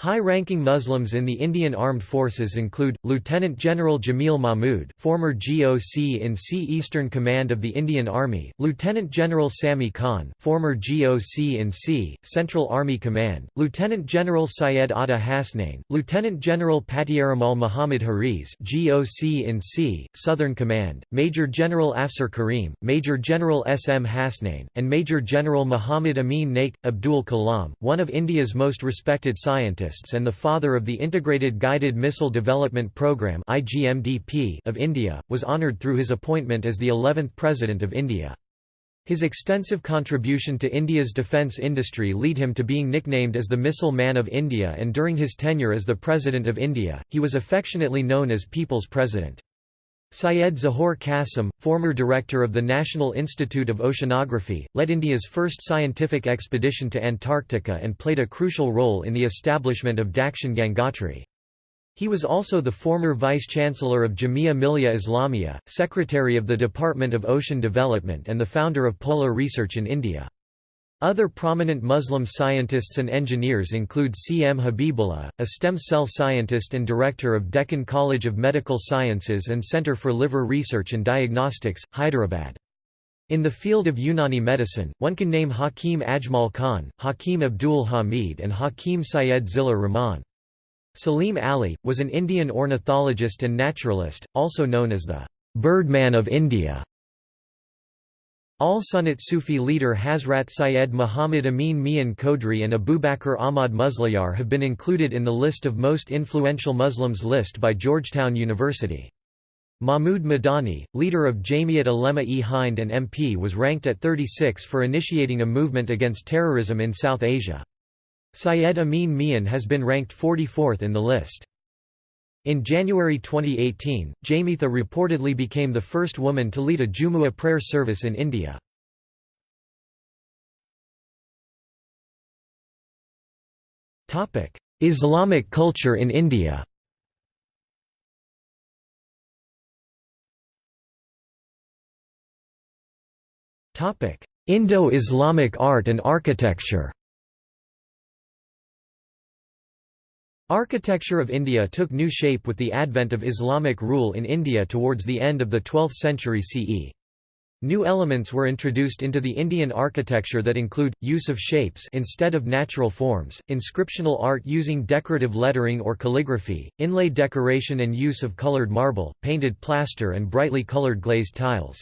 High-ranking Muslims in the Indian Armed Forces include, Lieutenant General Jamil Mahmood former GOC in C Eastern Command of the Indian Army, Lieutenant General Sami Khan former GOC in C, Central Army Command, Lieutenant General Syed Atta Hasnain, Lieutenant General Patiaramal Muhammad Hariz GOC in C, Southern Command, Major General Afsar Karim, Major General S. M. Hasnain, and Major General Muhammad Amin Naik. Abdul Kalam, one of India's most respected scientists and the father of the Integrated Guided Missile Development Programme of India, was honoured through his appointment as the 11th President of India. His extensive contribution to India's defence industry lead him to being nicknamed as the Missile Man of India and during his tenure as the President of India, he was affectionately known as People's President. Syed Zahoor Qasim, former director of the National Institute of Oceanography, led India's first scientific expedition to Antarctica and played a crucial role in the establishment of Dakshin Gangotri. He was also the former vice-chancellor of Jamia Millia Islamia, secretary of the Department of Ocean Development and the founder of Polar Research in India. Other prominent Muslim scientists and engineers include C. M. Habibullah, a stem cell scientist and director of Deccan College of Medical Sciences and Center for Liver Research and Diagnostics, Hyderabad. In the field of Unani medicine, one can name Hakim Ajmal Khan, Hakim Abdul Hamid and Hakim Syed Zilur Rahman. Salim Ali, was an Indian ornithologist and naturalist, also known as the «Birdman of India». Al-Sunnat Sufi leader Hazrat Syed Muhammad Amin Mian Qodri and Abubakar Ahmad Musliyar have been included in the list of most influential Muslims list by Georgetown University. Mahmud Madani, leader of Jamiat Ulema-e-Hind and MP was ranked at 36 for initiating a movement against terrorism in South Asia. Syed Amin Mian has been ranked 44th in the list. In January 2018, Jamida reportedly became the first woman to lead a Jumu'ah prayer service in India. Islamic culture in India Indo-Islamic art and architecture Architecture of India took new shape with the advent of Islamic rule in India towards the end of the 12th century CE. New elements were introduced into the Indian architecture that include, use of shapes instead of natural forms, inscriptional art using decorative lettering or calligraphy, inlay decoration and use of coloured marble, painted plaster and brightly coloured glazed tiles.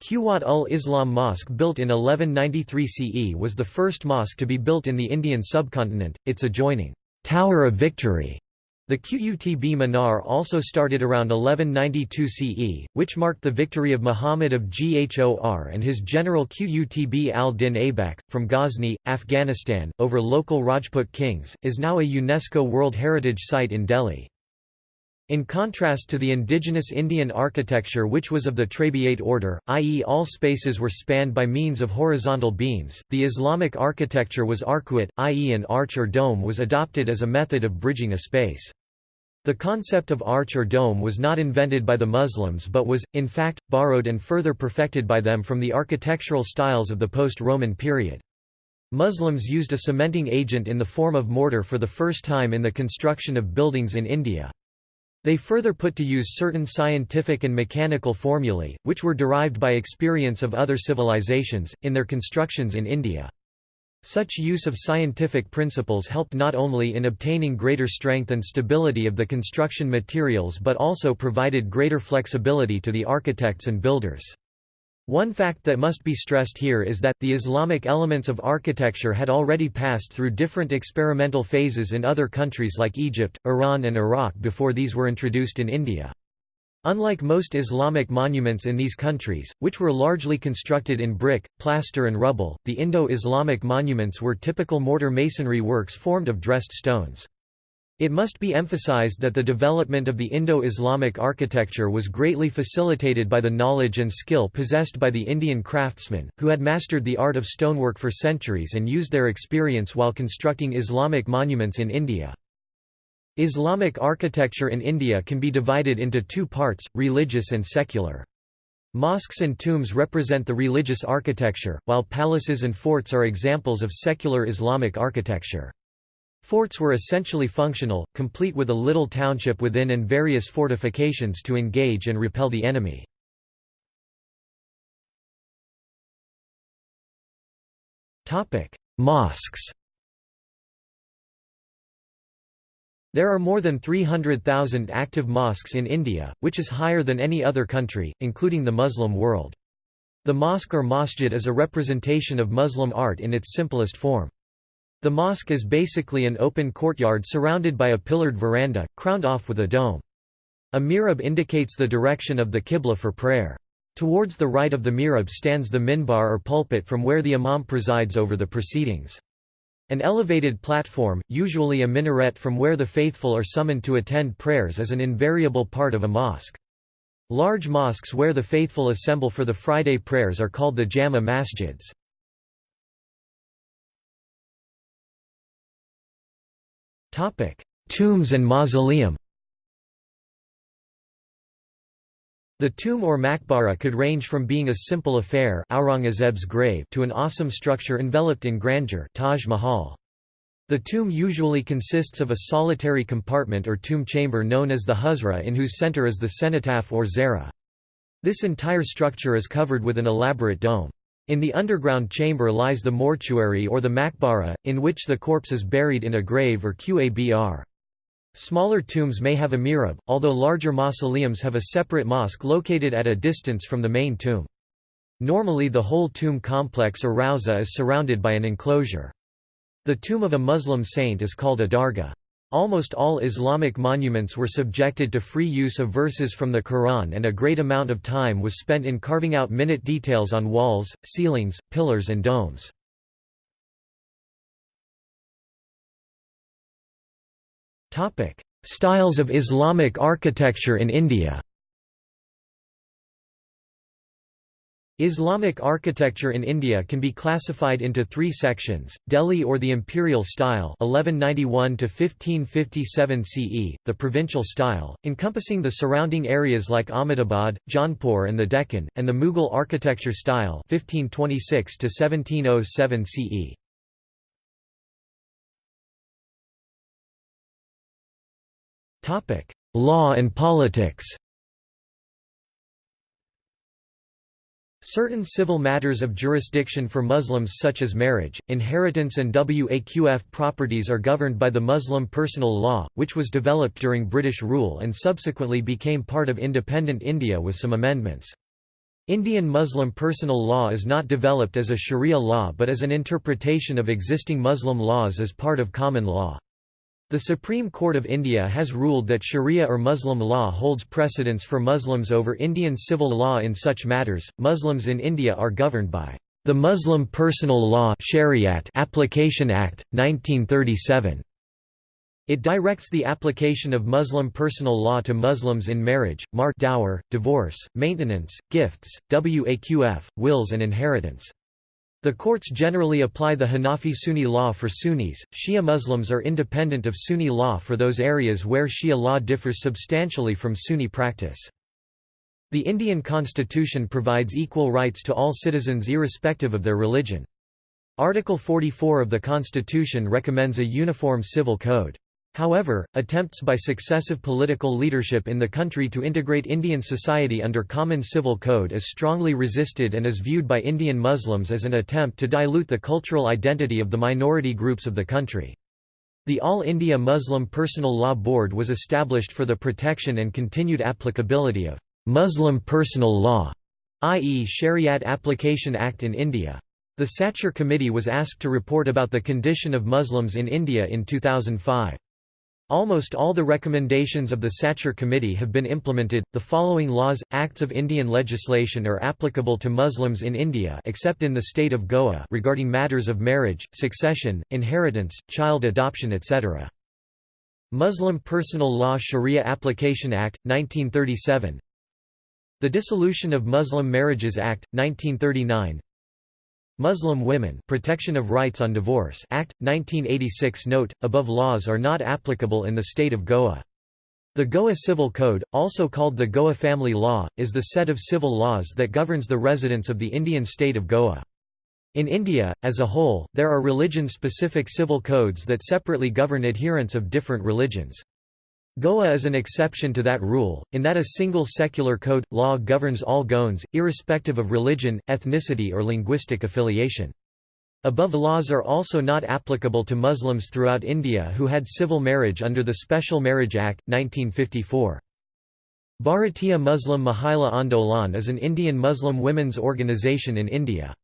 Quwat ul Islam Mosque built in 1193 CE was the first mosque to be built in the Indian subcontinent, its adjoining Tower of Victory. The Qutb Minar also started around 1192 CE, which marked the victory of Muhammad of Ghor and his general Qutb al-Din Aibak, from Ghazni, Afghanistan, over local Rajput kings, is now a UNESCO World Heritage Site in Delhi. In contrast to the indigenous Indian architecture which was of the Trabeate order, i.e. all spaces were spanned by means of horizontal beams, the Islamic architecture was arcuate, i.e. an arch or dome was adopted as a method of bridging a space. The concept of arch or dome was not invented by the Muslims but was, in fact, borrowed and further perfected by them from the architectural styles of the post-Roman period. Muslims used a cementing agent in the form of mortar for the first time in the construction of buildings in India. They further put to use certain scientific and mechanical formulae, which were derived by experience of other civilizations, in their constructions in India. Such use of scientific principles helped not only in obtaining greater strength and stability of the construction materials but also provided greater flexibility to the architects and builders. One fact that must be stressed here is that, the Islamic elements of architecture had already passed through different experimental phases in other countries like Egypt, Iran and Iraq before these were introduced in India. Unlike most Islamic monuments in these countries, which were largely constructed in brick, plaster and rubble, the Indo-Islamic monuments were typical mortar masonry works formed of dressed stones. It must be emphasized that the development of the Indo-Islamic architecture was greatly facilitated by the knowledge and skill possessed by the Indian craftsmen, who had mastered the art of stonework for centuries and used their experience while constructing Islamic monuments in India. Islamic architecture in India can be divided into two parts, religious and secular. Mosques and tombs represent the religious architecture, while palaces and forts are examples of secular Islamic architecture. Forts were essentially functional, complete with a little township within and various fortifications to engage and repel the enemy. Mosques There are more than 300,000 active mosques in India, which is higher than any other country, including the Muslim world. The mosque or masjid is a representation of Muslim art in its simplest form. The mosque is basically an open courtyard surrounded by a pillared veranda, crowned off with a dome. A mihrab indicates the direction of the qibla for prayer. Towards the right of the mihrab stands the minbar or pulpit from where the imam presides over the proceedings. An elevated platform, usually a minaret from where the faithful are summoned to attend prayers is an invariable part of a mosque. Large mosques where the faithful assemble for the Friday prayers are called the Jama masjids. Topic: Tombs and mausoleum. The tomb or maqbara could range from being a simple affair Aurangzeb's grave to an awesome structure enveloped in grandeur Taj Mahal. The tomb usually consists of a solitary compartment or tomb chamber known as the huzra in whose center is the cenotaph or zara. This entire structure is covered with an elaborate dome. In the underground chamber lies the mortuary or the maqbara, in which the corpse is buried in a grave or qabr. Smaller tombs may have a mihrab, although larger mausoleums have a separate mosque located at a distance from the main tomb. Normally the whole tomb complex or rauza is surrounded by an enclosure. The tomb of a Muslim saint is called a dargah. Almost all Islamic monuments were subjected to free use of verses from the Quran and a great amount of time was spent in carving out minute details on walls, ceilings, pillars and domes. Styles of Islamic architecture in India Islamic architecture in India can be classified into three sections, Delhi or the imperial style 1191 to 1557 CE, the provincial style, encompassing the surrounding areas like Ahmedabad, Jaunpur and the Deccan, and the Mughal architecture style 1526 to 1707 CE. Law and politics Certain civil matters of jurisdiction for Muslims such as marriage, inheritance and waqf properties are governed by the Muslim personal law, which was developed during British rule and subsequently became part of independent India with some amendments. Indian Muslim personal law is not developed as a sharia law but as an interpretation of existing Muslim laws as part of common law. The Supreme Court of India has ruled that Sharia or Muslim law holds precedence for Muslims over Indian civil law in such matters. Muslims in India are governed by the Muslim Personal Law Shariat Application Act 1937. It directs the application of Muslim personal law to Muslims in marriage, mahr dower, divorce, maintenance, gifts, waqf, wills and inheritance. The courts generally apply the Hanafi Sunni law for Sunnis. Shia Muslims are independent of Sunni law for those areas where Shia law differs substantially from Sunni practice. The Indian constitution provides equal rights to all citizens irrespective of their religion. Article 44 of the constitution recommends a uniform civil code. However, attempts by successive political leadership in the country to integrate Indian society under common civil code is strongly resisted and is viewed by Indian Muslims as an attempt to dilute the cultural identity of the minority groups of the country. The All India Muslim Personal Law Board was established for the protection and continued applicability of Muslim personal law, i.e. Shariat Application Act in India. The Sachar Committee was asked to report about the condition of Muslims in India in 2005. Almost all the recommendations of the Sachar Committee have been implemented. The following laws, acts of Indian legislation are applicable to Muslims in India except in the state of Goa regarding matters of marriage, succession, inheritance, child adoption etc. Muslim Personal Law Sharia Application Act, 1937 The Dissolution of Muslim Marriages Act, 1939 Muslim Women Protection of Rights on Divorce Act, 1986 Note, above laws are not applicable in the state of Goa. The Goa Civil Code, also called the Goa Family Law, is the set of civil laws that governs the residents of the Indian state of Goa. In India, as a whole, there are religion-specific civil codes that separately govern adherents of different religions. Goa is an exception to that rule, in that a single secular code, law governs all Goans, irrespective of religion, ethnicity or linguistic affiliation. Above laws are also not applicable to Muslims throughout India who had civil marriage under the Special Marriage Act, 1954. Bharatiya Muslim Mahila Andolan is an Indian Muslim women's organisation in India.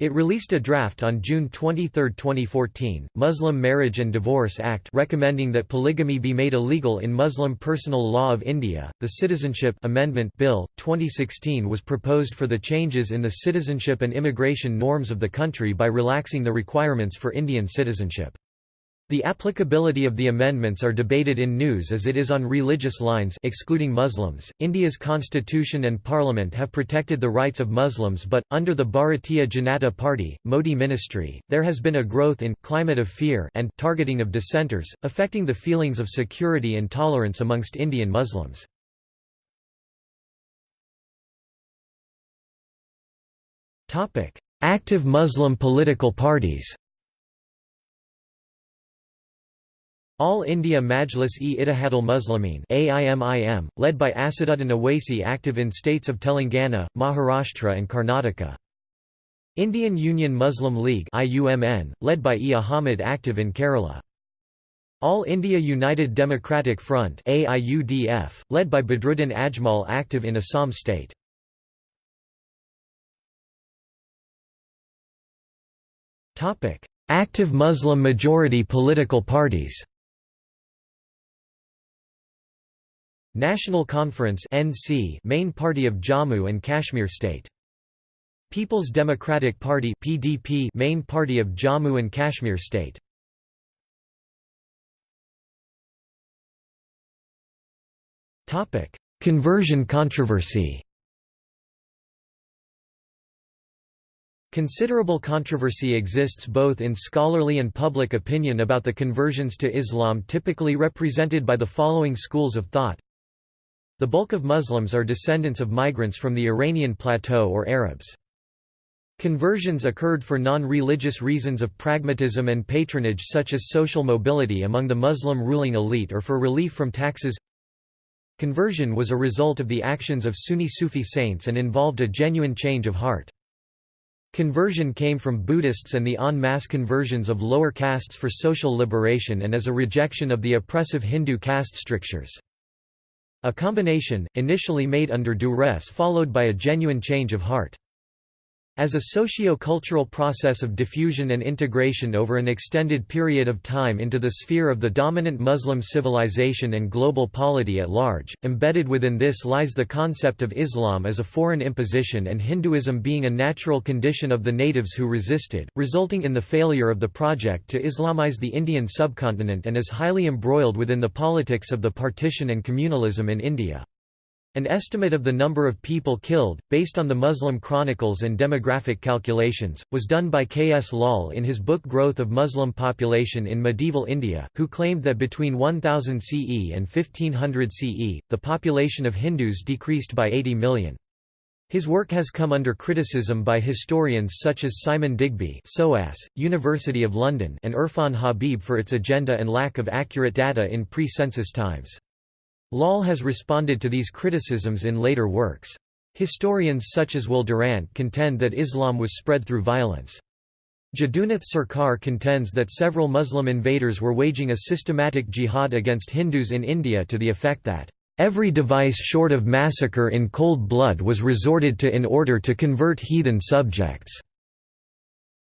It released a draft on June 23, 2014, Muslim Marriage and Divorce Act recommending that polygamy be made illegal in Muslim Personal Law of India. The Citizenship Amendment Bill 2016 was proposed for the changes in the citizenship and immigration norms of the country by relaxing the requirements for Indian citizenship. The applicability of the amendments are debated in news as it is on religious lines excluding Muslims. India's constitution and parliament have protected the rights of Muslims but, under the Bharatiya Janata Party, Modi ministry, there has been a growth in climate of fear and targeting of dissenters, affecting the feelings of security and tolerance amongst Indian Muslims. Active Muslim political parties All India Majlis-e-Ittihadul Muslimin AIMIM, led by Asaduddin Owaisi active in states of Telangana, Maharashtra and Karnataka. Indian Union Muslim League IUML, led by E. Ahmed active in Kerala. All India United Democratic Front AIUDF, led by Badruddin Ajmal active in Assam state. Active Muslim majority political parties National Conference (NC), main party of Jammu and Kashmir state. People's Democratic Party (PDP), main party of Jammu and Kashmir state. Topic: Conversion controversy Considerable controversy exists both in scholarly and public opinion about the conversions to Islam typically represented by the following schools of thought. The bulk of Muslims are descendants of migrants from the Iranian plateau or Arabs. Conversions occurred for non-religious reasons of pragmatism and patronage such as social mobility among the Muslim ruling elite or for relief from taxes Conversion was a result of the actions of Sunni Sufi saints and involved a genuine change of heart. Conversion came from Buddhists and the en masse conversions of lower castes for social liberation and as a rejection of the oppressive Hindu caste strictures. A combination, initially made under duress followed by a genuine change of heart. As a socio-cultural process of diffusion and integration over an extended period of time into the sphere of the dominant Muslim civilization and global polity at large, embedded within this lies the concept of Islam as a foreign imposition and Hinduism being a natural condition of the natives who resisted, resulting in the failure of the project to Islamize the Indian subcontinent and is highly embroiled within the politics of the partition and communalism in India. An estimate of the number of people killed, based on the Muslim chronicles and demographic calculations, was done by K. S. Lal in his book Growth of Muslim Population in Medieval India, who claimed that between 1000 CE and 1500 CE, the population of Hindus decreased by 80 million. His work has come under criticism by historians such as Simon Digby SOAS, University of London and Irfan Habib for its agenda and lack of accurate data in pre-census times. Lal has responded to these criticisms in later works. Historians such as Will Durant contend that Islam was spread through violence. Jadunath Sarkar contends that several Muslim invaders were waging a systematic jihad against Hindus in India to the effect that, "...every device short of massacre in cold blood was resorted to in order to convert heathen subjects."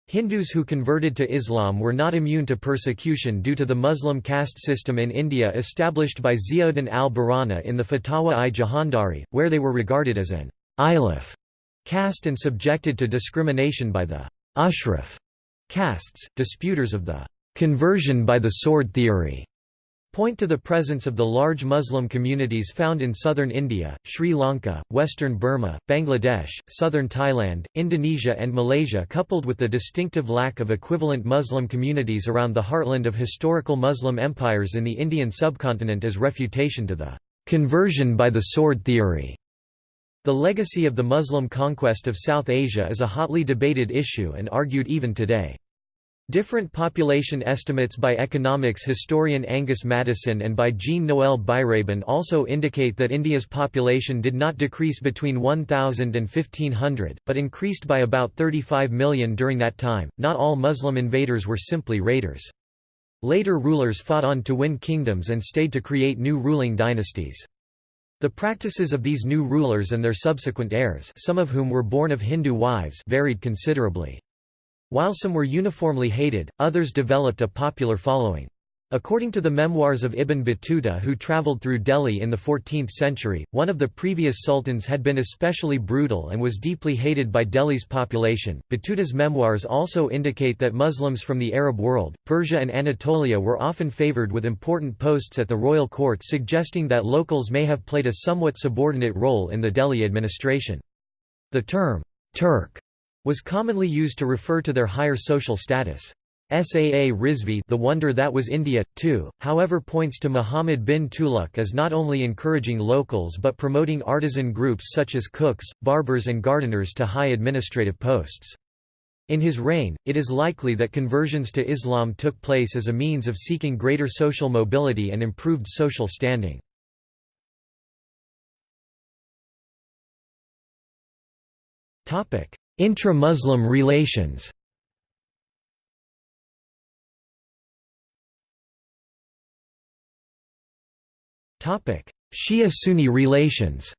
Hindus who converted to Islam were not immune to persecution due to the Muslim caste system in India established by Ziauddin al-Barani in the Fatawa-i Jahandari, where they were regarded as an Ajlaf caste and subjected to discrimination by the ashraf castes, disputers of the conversion by the sword theory point to the presence of the large Muslim communities found in southern India, Sri Lanka, western Burma, Bangladesh, southern Thailand, Indonesia and Malaysia coupled with the distinctive lack of equivalent Muslim communities around the heartland of historical Muslim empires in the Indian subcontinent as refutation to the conversion by the sword theory. The legacy of the Muslim conquest of South Asia is a hotly debated issue and argued even today. Different population estimates by economics historian Angus Maddison and by Jean-Noël Biraben also indicate that India's population did not decrease between 1000 and 1500, but increased by about 35 million during that time. Not all Muslim invaders were simply raiders. Later rulers fought on to win kingdoms and stayed to create new ruling dynasties. The practices of these new rulers and their subsequent heirs some of whom were born of Hindu wives varied considerably. While some were uniformly hated, others developed a popular following. According to the memoirs of Ibn Battuta who travelled through Delhi in the 14th century, one of the previous sultans had been especially brutal and was deeply hated by Delhi's population. Battuta's memoirs also indicate that Muslims from the Arab world, Persia and Anatolia were often favoured with important posts at the royal court suggesting that locals may have played a somewhat subordinate role in the Delhi administration. The term, Turk was commonly used to refer to their higher social status. S. A. A. Rizvi The Wonder That Was India, too, however points to Muhammad bin Tughlaq as not only encouraging locals but promoting artisan groups such as cooks, barbers and gardeners to high administrative posts. In his reign, it is likely that conversions to Islam took place as a means of seeking greater social mobility and improved social standing. Intra-Muslim relations Shia-Sunni relations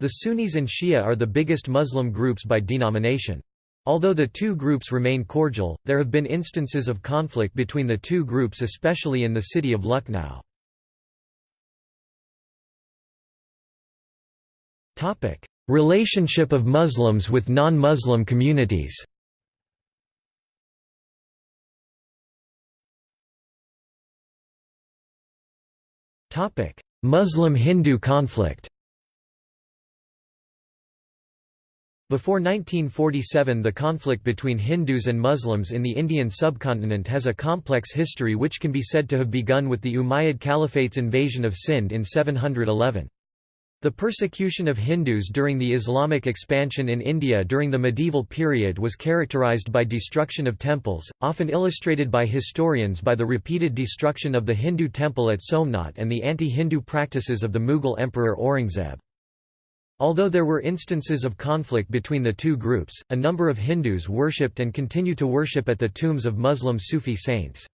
The Sunnis and Shia are the biggest Muslim groups by denomination. Although the two groups remain cordial, there have been instances of conflict between the two groups especially in the city of Lucknow. Relationship of Muslims with non-Muslim communities. Muslim-Hindu conflict. Before 1947 the conflict between Hindus and Muslims in the Indian subcontinent has a complex history which can be said to have begun with the Umayyad Caliphate's invasion of Sind in 711. The persecution of Hindus during the Islamic expansion in India during the medieval period was characterized by destruction of temples, often illustrated by historians by the repeated destruction of the Hindu temple at Somnath and the anti-Hindu practices of the Mughal Emperor Aurangzeb. Although there were instances of conflict between the two groups, a number of Hindus worshipped and continue to worship at the tombs of Muslim Sufi saints.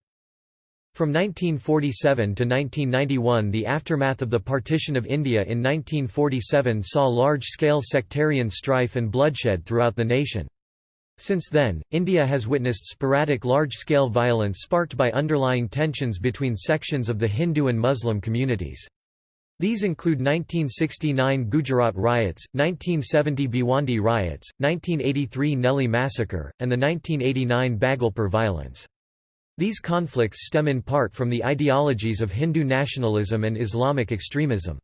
From 1947 to 1991 the aftermath of the partition of India in 1947 saw large-scale sectarian strife and bloodshed throughout the nation. Since then, India has witnessed sporadic large-scale violence sparked by underlying tensions between sections of the Hindu and Muslim communities. These include 1969 Gujarat riots, 1970 Bhiwandi riots, 1983 Nellie massacre, and the 1989 Bhagalpur violence. These conflicts stem in part from the ideologies of Hindu nationalism and Islamic extremism.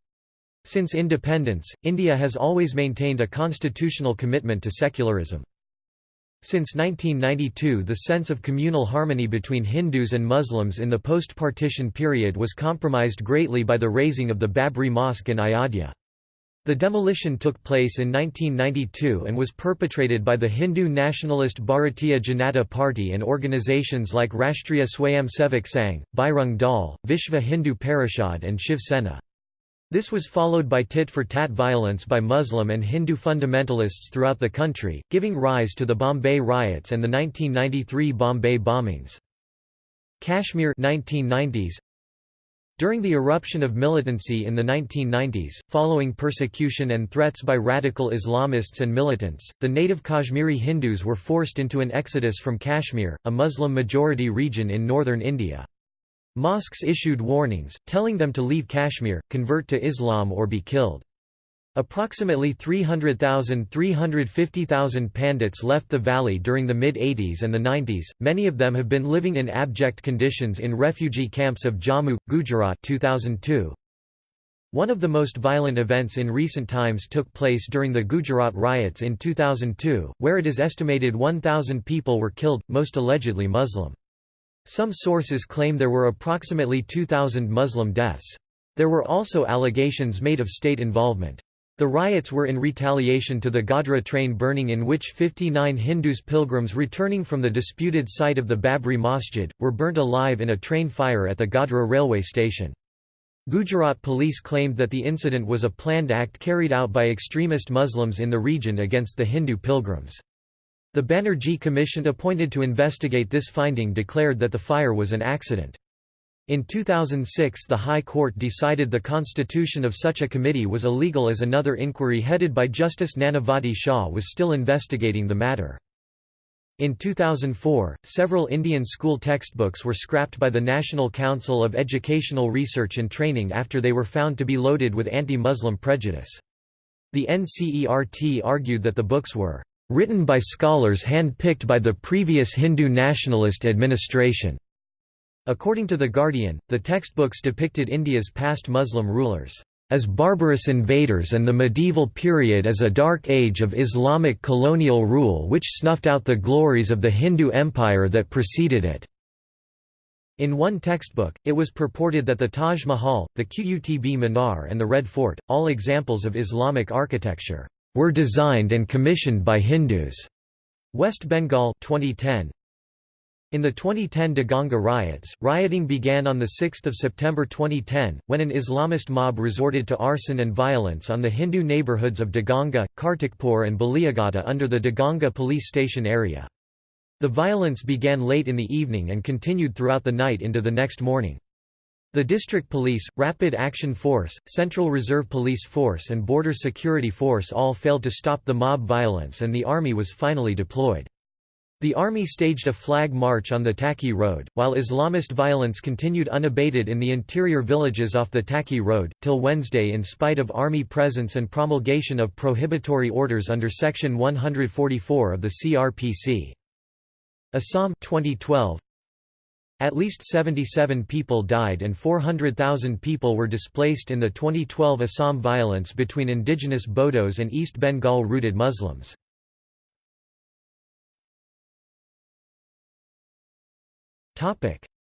Since independence, India has always maintained a constitutional commitment to secularism. Since 1992 the sense of communal harmony between Hindus and Muslims in the post-partition period was compromised greatly by the razing of the Babri Mosque in Ayodhya. The demolition took place in 1992 and was perpetrated by the Hindu nationalist Bharatiya Janata Party and organizations like Rashtriya Swayamsevak Sangh, Bajrang Dal, Vishva Hindu Parishad and Shiv Sena. This was followed by tit-for-tat violence by Muslim and Hindu fundamentalists throughout the country, giving rise to the Bombay riots and the 1993 Bombay bombings. Kashmir 1990s During the eruption of militancy in the 1990s, following persecution and threats by radical Islamists and militants, the native Kashmiri Hindus were forced into an exodus from Kashmir, a Muslim-majority region in northern India. Mosques issued warnings, telling them to leave Kashmir, convert to Islam or be killed. Approximately 300,000–350,000 Pandits left the valley during the mid-80s and the 90s, many of them have been living in abject conditions in refugee camps of Jammu, Gujarat 2002. One of the most violent events in recent times took place during the Gujarat riots in 2002, where it is estimated 1,000 people were killed, most allegedly Muslim. Some sources claim there were approximately 2,000 Muslim deaths. There were also allegations made of state involvement. The riots were in retaliation to the Godhra train burning in which 59 Hindus pilgrims returning from the disputed site of the Babri Masjid, were burnt alive in a train fire at the Godhra railway station. Gujarat police claimed that the incident was a planned act carried out by extremist Muslims in the region against the Hindu pilgrims. The Banerjee Commission appointed to investigate this finding declared that the fire was an accident. In 2006 the High Court decided the constitution of such a committee was illegal as another inquiry headed by Justice Nanavati Shah was still investigating the matter. In 2004, several Indian school textbooks were scrapped by the National Council of Educational Research and Training after they were found to be loaded with anti-Muslim prejudice. The NCERT argued that the books were written by scholars hand-picked by the previous Hindu nationalist administration. According to The Guardian, the textbooks depicted India's past Muslim rulers as barbarous invaders and the medieval period as a dark age of Islamic colonial rule which snuffed out the glories of the Hindu empire that preceded it. In one textbook, it was purported that the Taj Mahal, the Qutb Minar and the Red Fort, all examples of Islamic architecture, were designed and commissioned by Hindus. West Bengal 2010. In the 2010 Deganga riots, rioting began on 6 September 2010, when an Islamist mob resorted to arson and violence on the Hindu neighbourhoods of Deganga, Kartikpur and Baliagata under the Deganga police station area. The violence began late in the evening and continued throughout the night into the next morning. The District Police, Rapid Action Force, Central Reserve Police Force and Border Security Force all failed to stop the mob violence and the army was finally deployed. The army staged a flag march on the Taki Road, while Islamist violence continued unabated in the interior villages off the Taki Road, till Wednesday in spite of army presence and promulgation of prohibitory orders under Section 144 of the CRPC. Assam 2012 At least 77 people died and 400,000 people were displaced in the 2012 Assam violence between indigenous Bodos and East Bengal-rooted Muslims.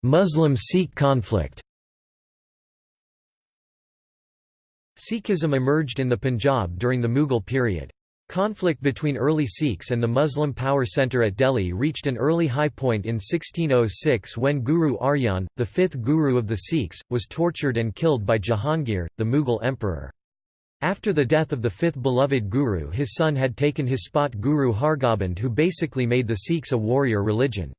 Muslim-Sikh conflict Sikhism emerged in the Punjab during the Mughal period. Conflict between early Sikhs and the Muslim power centre at Delhi reached an early high point in 1606 when Guru Arjan, the fifth guru of the Sikhs, was tortured and killed by Jahangir, the Mughal emperor. After the death of the fifth beloved guru his son had taken his spot Guru Hargobind who basically made the Sikhs a warrior religion.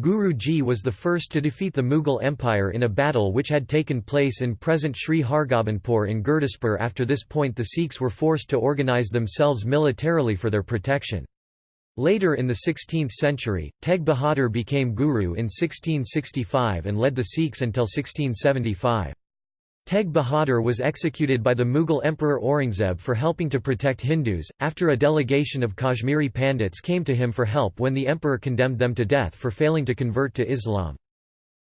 Guru Ji was the first to defeat the Mughal Empire in a battle which had taken place in present Sri Hargobindpur in Gurdaspur after this point the Sikhs were forced to organise themselves militarily for their protection. Later in the 16th century, Teg Bahadur became Guru in 1665 and led the Sikhs until 1675. Teg Bahadur was executed by the Mughal Emperor Aurangzeb for helping to protect Hindus, after a delegation of Kashmiri Pandits came to him for help when the emperor condemned them to death for failing to convert to Islam.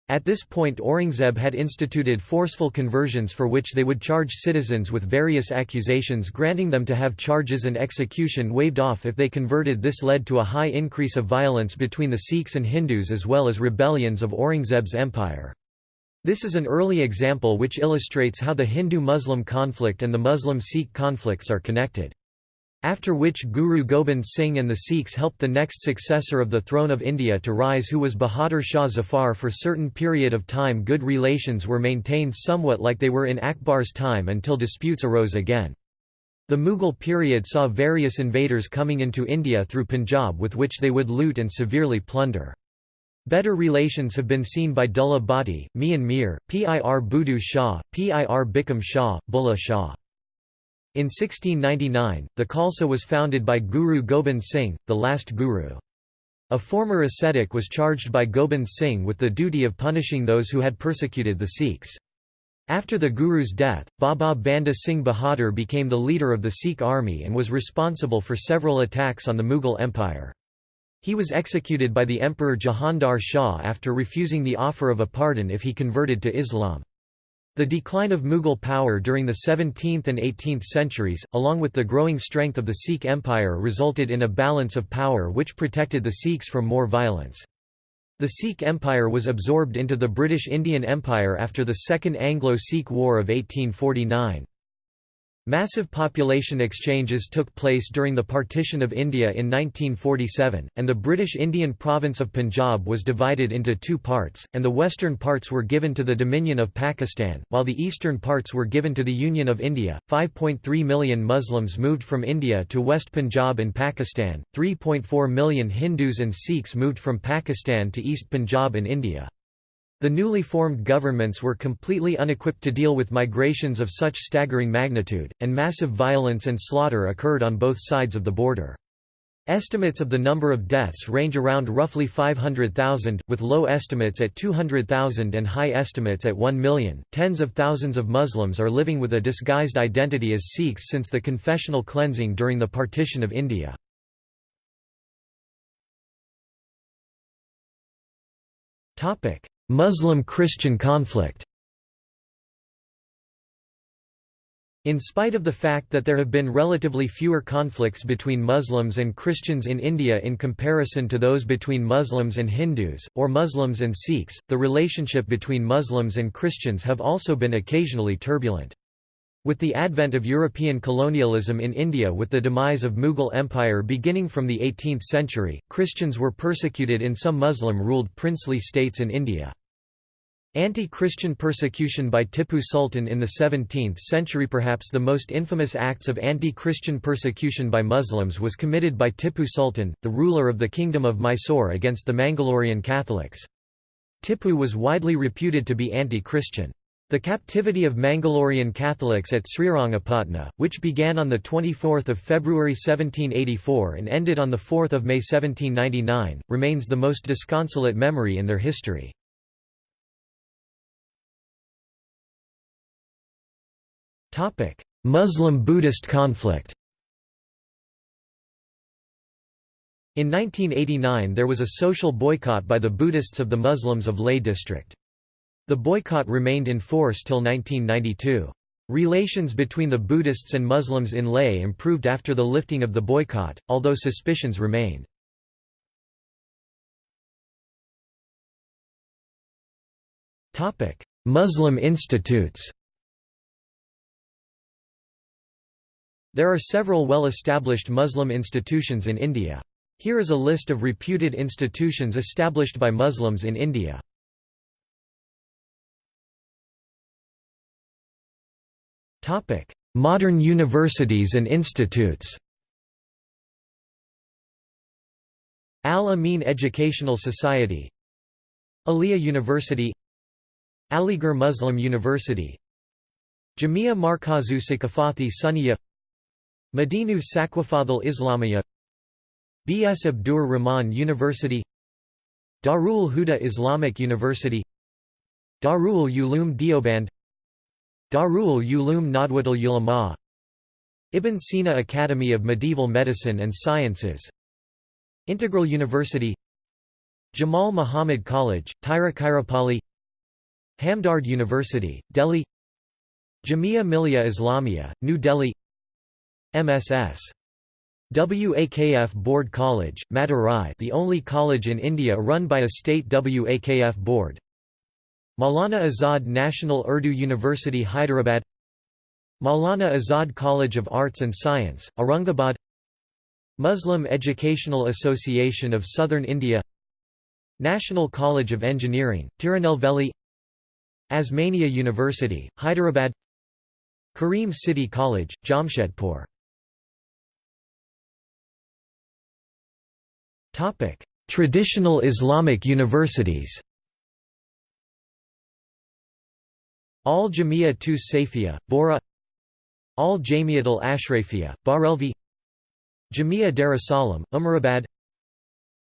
At this point Aurangzeb had instituted forceful conversions for which they would charge citizens with various accusations granting them to have charges and execution waived off if they converted this led to a high increase of violence between the Sikhs and Hindus as well as rebellions of Aurangzeb's empire. This is an early example which illustrates how the Hindu-Muslim conflict and the Muslim-Sikh conflicts are connected. After which Guru Gobind Singh and the Sikhs helped the next successor of the throne of India to rise who was Bahadur Shah Zafar for certain period of time good relations were maintained somewhat like they were in Akbar's time until disputes arose again. The Mughal period saw various invaders coming into India through Punjab with which they would loot and severely plunder. Better relations have been seen by Dullah Bhatti, Mian Mir, Pir Buddhu Shah, Pir Bikram Shah, Bulleh Shah. In 1699, the Khalsa was founded by Guru Gobind Singh, the last guru. A former ascetic was charged by Gobind Singh with the duty of punishing those who had persecuted the Sikhs. After the Guru's death, Baba Banda Singh Bahadur became the leader of the Sikh army and was responsible for several attacks on the Mughal Empire. He was executed by the Emperor Jahandar Shah after refusing the offer of a pardon if he converted to Islam. The decline of Mughal power during the 17th and 18th centuries, along with the growing strength of the Sikh Empire resulted in a balance of power which protected the Sikhs from more violence. The Sikh Empire was absorbed into the British Indian Empire after the Second Anglo-Sikh War of 1849. Massive population exchanges took place during the partition of India in 1947, and the British Indian province of Punjab was divided into two parts, and the western parts were given to the Dominion of Pakistan, while the eastern parts were given to the Union of India. 5.3 million Muslims moved from India to West Punjab in Pakistan, 3.4 million Hindus and Sikhs moved from Pakistan to East Punjab in India. The newly formed governments were completely unequipped to deal with migrations of such staggering magnitude, and massive violence and slaughter occurred on both sides of the border. Estimates of the number of deaths range around roughly 500,000, with low estimates at 200,000 and high estimates at 1 million. Tens of thousands of Muslims are living with a disguised identity as Sikhs since the confessional cleansing during the partition of India. Topic: Muslim-Christian conflict In spite of the fact that there have been relatively fewer conflicts between Muslims and Christians in India in comparison to those between Muslims and Hindus, or Muslims and Sikhs, the relationship between Muslims and Christians have also been occasionally turbulent. With the advent of European colonialism in India with the demise of Mughal Empire beginning from the 18th century, Christians were persecuted in some Muslim-ruled princely states in India. Anti-Christian persecution by Tipu Sultan in the 17th century Perhaps the most infamous acts of anti-Christian persecution by Muslims was committed by Tipu Sultan, the ruler of the Kingdom of Mysore against the Mangalorean Catholics. Tipu was widely reputed to be anti-Christian. The captivity of Mangalorean Catholics at Srirangapatna, which began on 24 February 1784 and ended on 4 May 1799, remains the most disconsolate memory in their history. Muslim-Buddhist conflict In 1989 there was a social boycott by the Buddhists of the Muslims of Leh district. The boycott remained in force till 1992. Relations between the Buddhists and Muslims in Leh improved after the lifting of the boycott, although suspicions remained. Muslim institutes There are several well-established Muslim institutions in India. Here is a list of reputed institutions established by Muslims in India. Modern universities and institutes Al-Amin Educational Society Aliyah University Aligarh Muslim University Jamia Markazu Saqafati Sunniya Madinu Saqafadal Islamiyya B.S. Abdur Rahman University Darul Huda Islamic University Darul Uloom Deoband Darul Uloom Nadwatul Ulama Ibn Sina Academy of Medieval Medicine and Sciences Integral University Jamal Muhammad College, Tiruchirappalli Hamdard University, Delhi Jamia Millia Islamia, New Delhi MSS WAKF Board College, Madurai the only college in India run by a state WAKF board. Maulana Azad National Urdu University Hyderabad. Maulana Azad College of Arts and Science, Aurangabad. Muslim Educational Association of Southern India. National College of Engineering, Tirunelveli. Osmania University, Hyderabad. Kareem City College, Jamshedpur Traditional Islamic universities Al Jamia Tus Safia, Bora Al Jamiat al Ashrafia, Barelvi Jamia Darussalam, Umarabad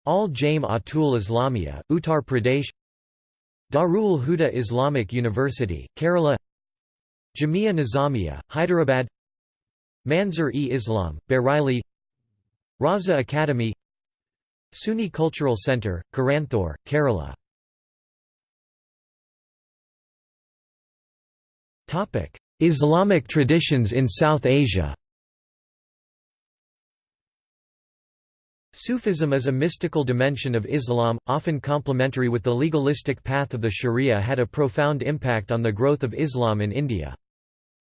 Al Jaim Atul Islamia, Uttar Pradesh Darul Huda Islamic University, Kerala Jamia Nizamiya, Hyderabad Manzur-e-Islam, Bareilly Raza Academy Sunni Cultural Centre, Coimbatore, Kerala Islamic traditions in South Asia Sufism is a mystical dimension of Islam, often complementary with the legalistic path of the Sharia had a profound impact on the growth of Islam in India.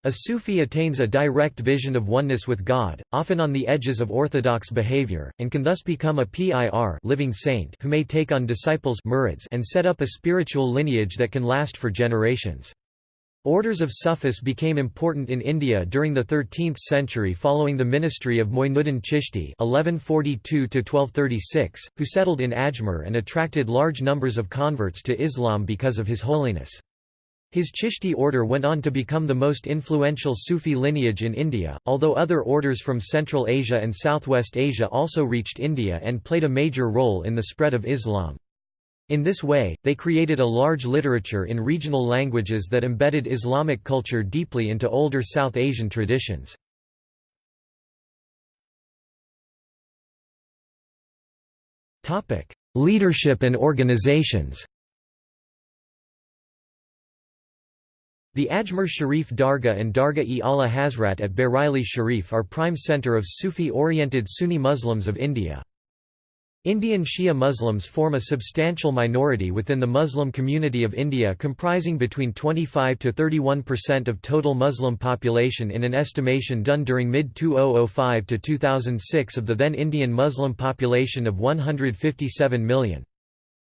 A Sufi attains a direct vision of oneness with God, often on the edges of orthodox behavior, and can thus become a PIR living saint who may take on disciples murids and set up a spiritual lineage that can last for generations. Orders of Sufis became important in India during the 13th century following the ministry of Moinuddin Chishti (1142–1236), who settled in Ajmer and attracted large numbers of converts to Islam because of his holiness. His Chishti order went on to become the most influential Sufi lineage in India, although other orders from Central Asia and Southwest Asia also reached India and played a major role in the spread of Islam. In this way, they created a large literature in regional languages that embedded Islamic culture deeply into older South Asian traditions. Leadership and organizations The Ajmer Sharif Dargah and Dargah-e-Ala Hazrat at Bareilly Sharif are prime center of Sufi-oriented Sunni Muslims of India. Indian Shia Muslims form a substantial minority within the Muslim community of India comprising between 25 to 31% of total Muslim population in an estimation done during mid-2005 to 2006 of the then Indian Muslim population of 157 million.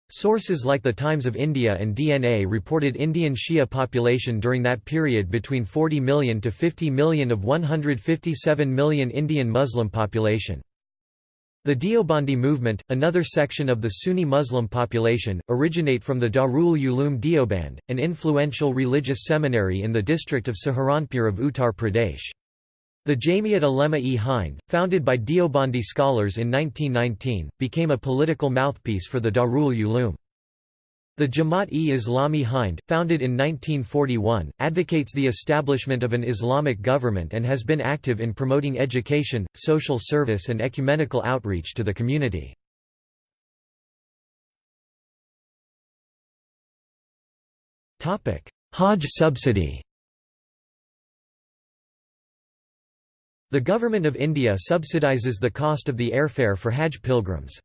Sources like the Times of India and DNA reported Indian Shia population during that period between 40 million to 50 million of 157 million Indian Muslim population. The Deobandi movement, another section of the Sunni Muslim population, originate from the Darul Uloom Deoband, an influential religious seminary in the district of Saharanpur of Uttar Pradesh. The Jamiat Ulema-e Hind, founded by Deobandi scholars in 1919, became a political mouthpiece for the Darul Uloom. The Jamaat-e Islami Hind, founded in 1941, advocates the establishment of an Islamic government and has been active in promoting education, social service and ecumenical outreach to the community. Hajj subsidy The Government of India subsidises the cost of the airfare for Hajj pilgrims.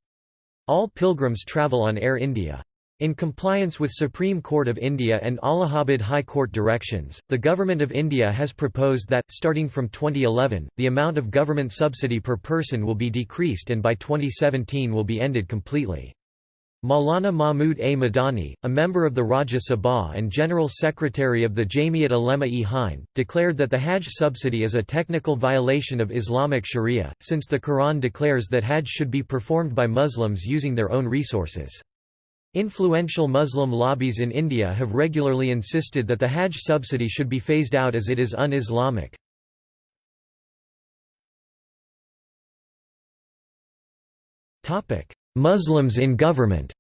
All pilgrims travel on Air India. In compliance with Supreme Court of India and Allahabad High Court directions, the Government of India has proposed that, starting from 2011, the amount of government subsidy per person will be decreased and by 2017 will be ended completely. Maulana Mahmud A. Madani, a member of the Rajya Sabha and General Secretary of the Jamiat Ulema-e Hind, declared that the Hajj subsidy is a technical violation of Islamic Sharia, since the Quran declares that Hajj should be performed by Muslims using their own resources. Influential Muslim lobbies in India have regularly insisted that the Hajj subsidy should be phased out as it is un-Islamic. Muslims in government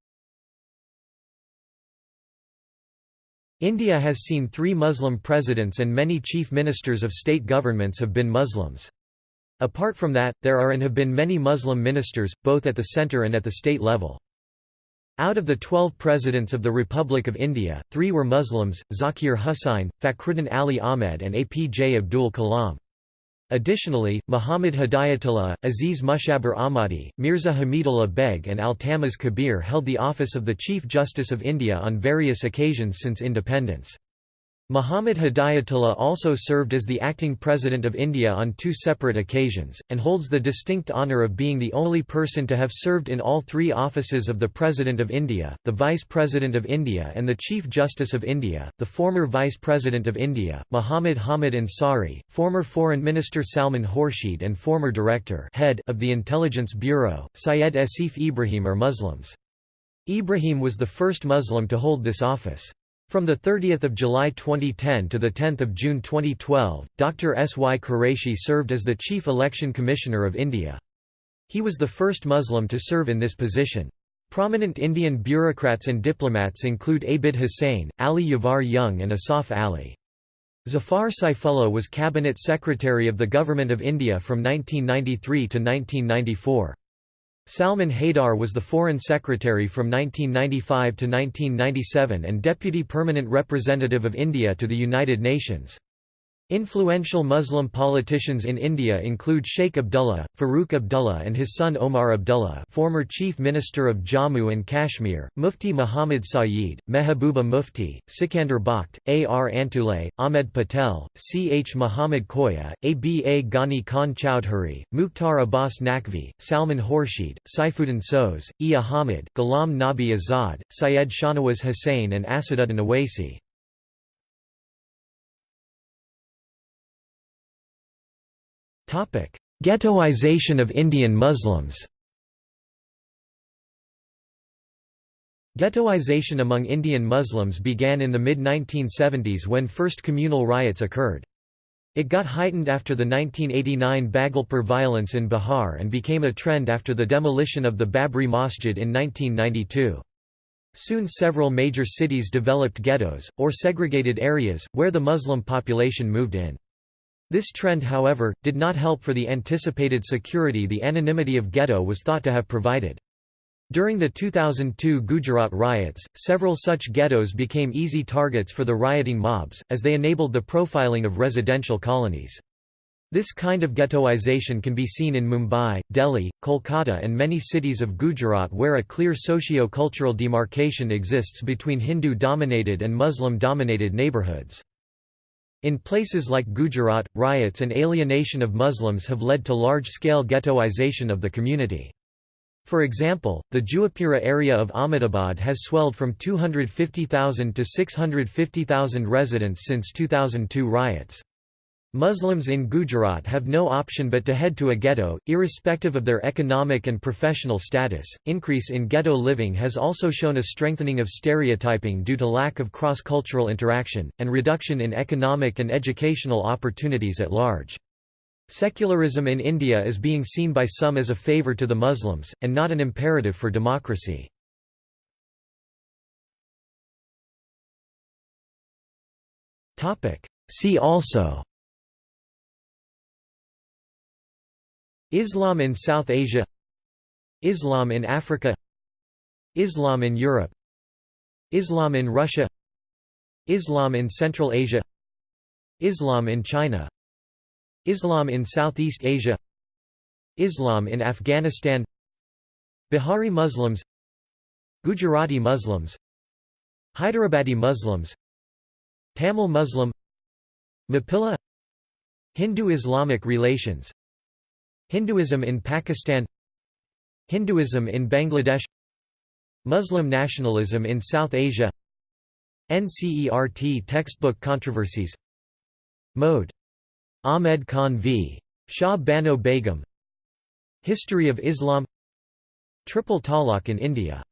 India has seen three Muslim presidents and many chief ministers of state governments have been Muslims. Apart from that, there are and have been many Muslim ministers, both at the centre and at the state level. Out of the twelve presidents of the Republic of India, three were Muslims, Zakir Husain, Fakhruddin Ali Ahmed and APJ Abdul Kalam. Additionally, Muhammad Hidayatullah, Aziz Mushabir Ahmadi, Mirza Hamidullah Beg and Altamas Kabir held the office of the Chief Justice of India on various occasions since independence. Muhammad Hidayatullah also served as the acting President of India on two separate occasions, and holds the distinct honour of being the only person to have served in all three offices of the President of India, the Vice President of India and the Chief Justice of India, the former Vice President of India, Muhammad Hamid Ansari, former Foreign Minister Salman Khurshid and former Director head of the Intelligence Bureau, Syed Asif Ibrahim are Muslims. Ibrahim was the first Muslim to hold this office. From 30 July 2010 to 10 June 2012, Dr. S. Y. Qureshi served as the Chief Election Commissioner of India. He was the first Muslim to serve in this position. Prominent Indian bureaucrats and diplomats include Abid Hussain, Ali Yavar Jung and Asaf Ali. Zafar Saifullah was Cabinet Secretary of the Government of India from 1993 to 1994. Salman Haidar was the Foreign Secretary from 1995 to 1997 and Deputy Permanent Representative of India to the United Nations. Influential Muslim politicians in India include Sheikh Abdullah, Farooq Abdullah and his son Omar Abdullah former Chief Minister of Jammu and Kashmir, Mufti Muhammad Sayeed, Mehbooba Mufti, Sikandar Bakht, A. R. Antulay, Ahmed Patel, C. H. Muhammad Koya, A. B. A. Ghani Khan Chowdhury, Mukhtar Abbas Naqvi, Salman Khurshid, Saifuddin Soz, E. Ahmed, Ghulam Nabi Azad, Syed Shahnawaz Hussain and Asaduddin Owaisi. Ghettoization of Indian Muslims Ghettoization among Indian Muslims began in the mid-1970s when first communal riots occurred. It got heightened after the 1989 Bhagalpur violence in Bihar and became a trend after the demolition of the Babri Masjid in 1992. Soon several major cities developed ghettos, or segregated areas, where the Muslim population moved in. This trend however, did not help for the anticipated security the anonymity of ghetto was thought to have provided. During the 2002 Gujarat riots, several such ghettos became easy targets for the rioting mobs, as they enabled the profiling of residential colonies. This kind of ghettoization can be seen in Mumbai, Delhi, Kolkata and many cities of Gujarat where a clear socio-cultural demarcation exists between Hindu-dominated and Muslim-dominated neighbourhoods. In places like Gujarat, riots and alienation of Muslims have led to large-scale ghettoization of the community. For example, the Juhapura area of Ahmedabad has swelled from 250,000 to 650,000 residents since 2002 riots. Muslims in Gujarat have no option but to head to a ghetto, irrespective of their economic and professional status. Increase in ghetto living has also shown a strengthening of stereotyping due to lack of cross cultural interaction, and reduction in economic and educational opportunities at large. Secularism in India is being seen by some as a favour to the Muslims, and not an imperative for democracy. See also Islam in South Asia Islam in Africa Islam in Europe Islam in Russia Islam in Central Asia Islam in China Islam in Southeast Asia Islam in Afghanistan Bihari Muslims Gujarati Muslims Hyderabadi Muslims Tamil Muslim Mappila Hindu-Islamic relations Hinduism in Pakistan Hinduism in Bangladesh Muslim nationalism in South Asia NCERT textbook controversies Mohd. Ahmed Khan v. Shah Bano Begum History of Islam Triple Talaq in India